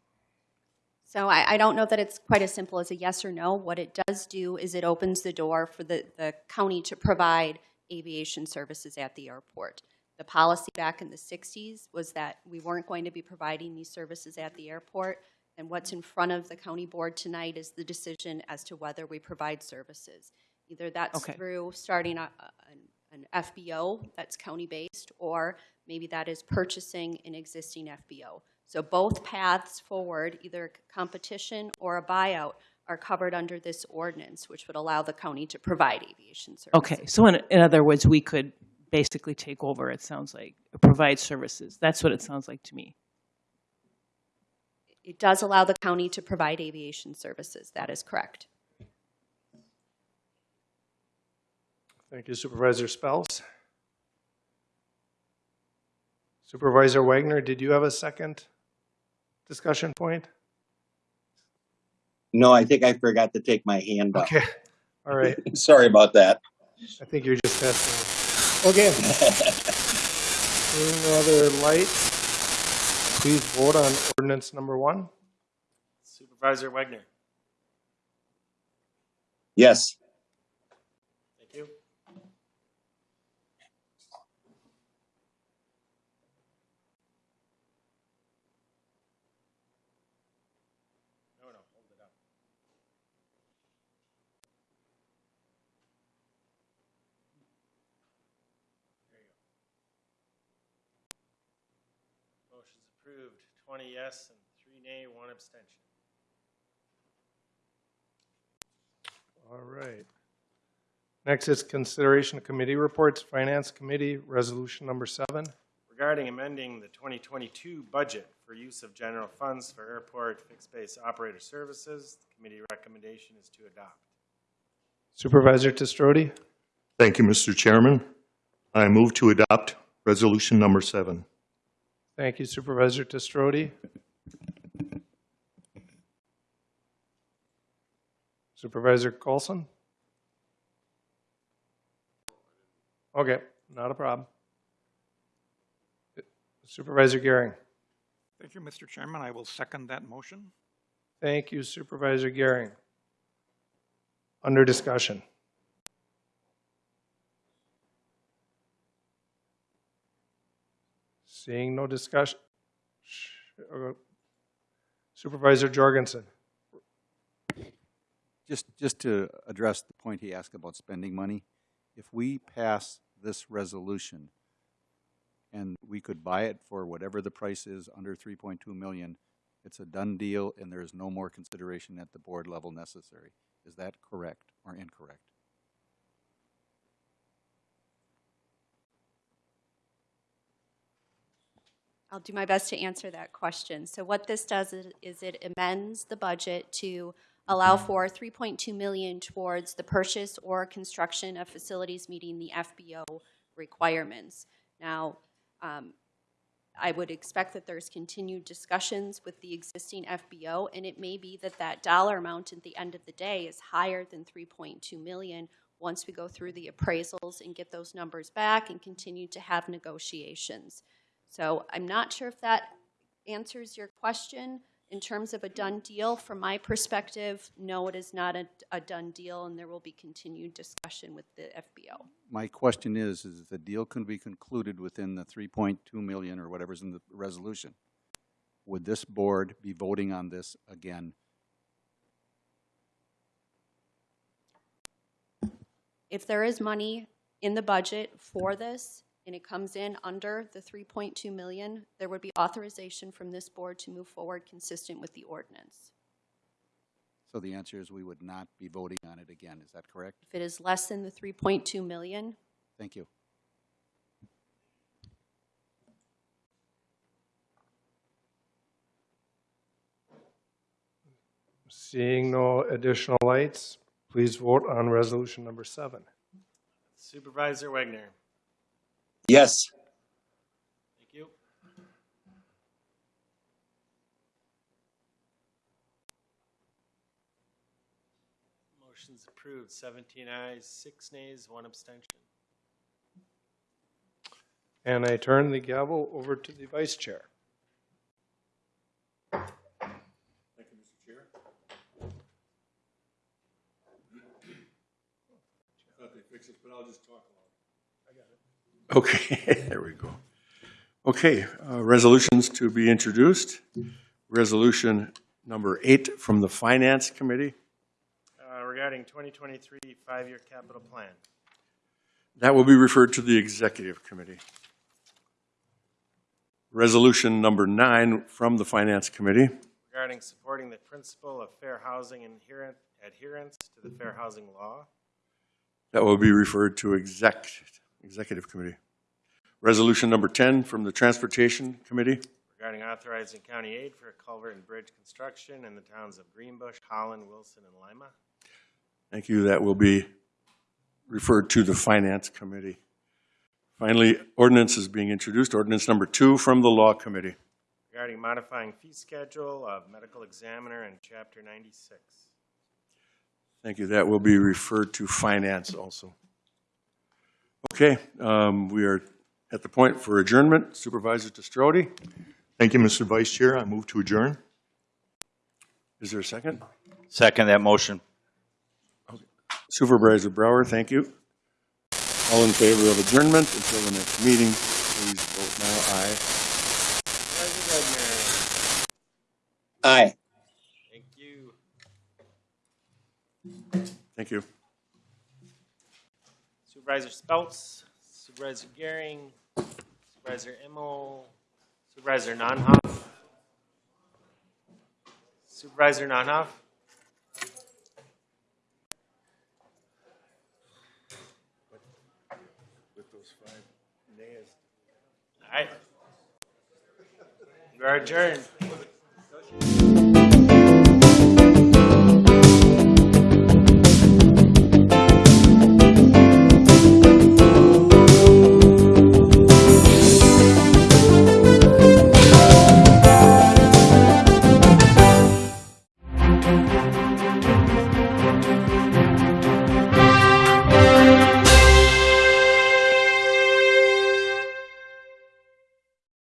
So I, I don't know that it's quite as simple as a yes or no. What it does do is it opens the door for the, the county to provide aviation services at the airport. The policy back in the 60s was that we weren't going to be providing these services at the airport. And what's in front of the county board tonight is the decision as to whether we provide services. Either that's Okay. through starting a, an, an FBO that's county-based, or maybe that is purchasing an existing FBO. So both paths forward, either competition or a buyout, are covered under this ordinance, which would allow the county to provide aviation services. Okay, so in, in other words, we could basically take over, it sounds like, provide services. That's what it sounds like to me. It does allow the county to provide aviation services, that is correct. Thank you Supervisor Speltz. Supervisor Wagner, did you have a second discussion point? No, I think I forgot to take my hand off. Okay, all right. (laughs) Sorry about that. I think you're just testing. Okay. (laughs) Seeing no other lights, please vote on ordinance number one. Supervisor Wagner. Yes. Thank you. No, no, hold it up. There you go. Motion's approved, twenty yes and three nay, one abstention. All right. Next is consideration of committee reports, Finance Committee, Resolution number seven. regarding amending the 2022 budget for use of general funds for airport fixed-base operator services. The committee recommendation is to adopt. Supervisor TeStroete. Thank you, Mr. Chairman. I move to adopt resolution number seven. Thank you Supervisor TeStroete. Supervisor Colson. Okay, not a problem. Supervisor Gehring. Thank you, Mr. Chairman. I will second that motion. Thank you Supervisor Gehring. Under discussion. Seeing no discussion. Supervisor Jorgensen. Just, just to address the point he asked about spending money, if we pass this resolution and we could buy it for whatever the price is, under three point two million, it's a done deal and there is no more consideration at the board level necessary. Is that correct or incorrect? I'll do my best to answer that question. So what this does is, is it amends the budget to allow for 3.2 million towards the purchase or construction of facilities meeting the FBO requirements. Now, um, I would expect that there's continued discussions with the existing FBO, and it may be that that dollar amount at the end of the day is higher than 3.2 million, once we go through the appraisals and get those numbers back and continue to have negotiations. So I'm not sure if that answers your question. In terms of a mm-hmm. done deal, from my perspective, no, it is not a, a done deal, and there will be continued discussion with the FBO. My question is, is if the deal can be concluded within the three point two million or whatever's in the resolution, would this board be voting on this again? If there is money in the budget for this, and it comes in under the 3.2 million, there would be authorization from this board to move forward consistent with the ordinance. So the answer is we would not be voting on it again, is that correct? If it is less than the 3.2 million, Thank you. Seeing no additional lights, please vote on resolution number seven. Supervisor Wagner. Yes. Thank you. Motion's approved, 17 ayes, six nays, one abstention. And I turn the gavel over to the vice chair. Thank you, Mr. Chair. (clears throat) Thought they fixed it, but I'll just talk loud. Okay, (laughs) there we go. Okay, uh, resolutions to be introduced. Resolution number eight from the Finance Committee. Uh, Regarding 2023 five-year capital plan. That will be referred to the Executive Committee. Resolution number nine from the Finance Committee. Regarding supporting the principle of fair housing and adherence to the fair housing law. That will be referred to exec, Executive Committee. Resolution number 10 from the Transportation Committee. Regarding authorizing county aid for culvert and bridge construction in the towns of Greenbush, Holland, Wilson, and Lima. Thank you. That will be referred to the Finance Committee. Finally, ordinance is being introduced. Ordinance number two from the Law Committee. Regarding modifying fee schedule of medical examiner in chapter 96. Thank you. That will be referred to Finance also. Okay, um, we are at the point for adjournment. Supervisor TeStroete, Thank you, Mr. Vice Chair. I move to adjourn. is there a second? Second that motion. Supervisor Brower, thank you. All in favor of adjournment until the next meeting, please vote now. Aye. Aye. Thank you. Thank you. Supervisor Speltz, Supervisor Gehring, Supervisor Emo, Supervisor Nonhoff. Supervisor Nonhoff. With those five nays. All right. Are adjourned.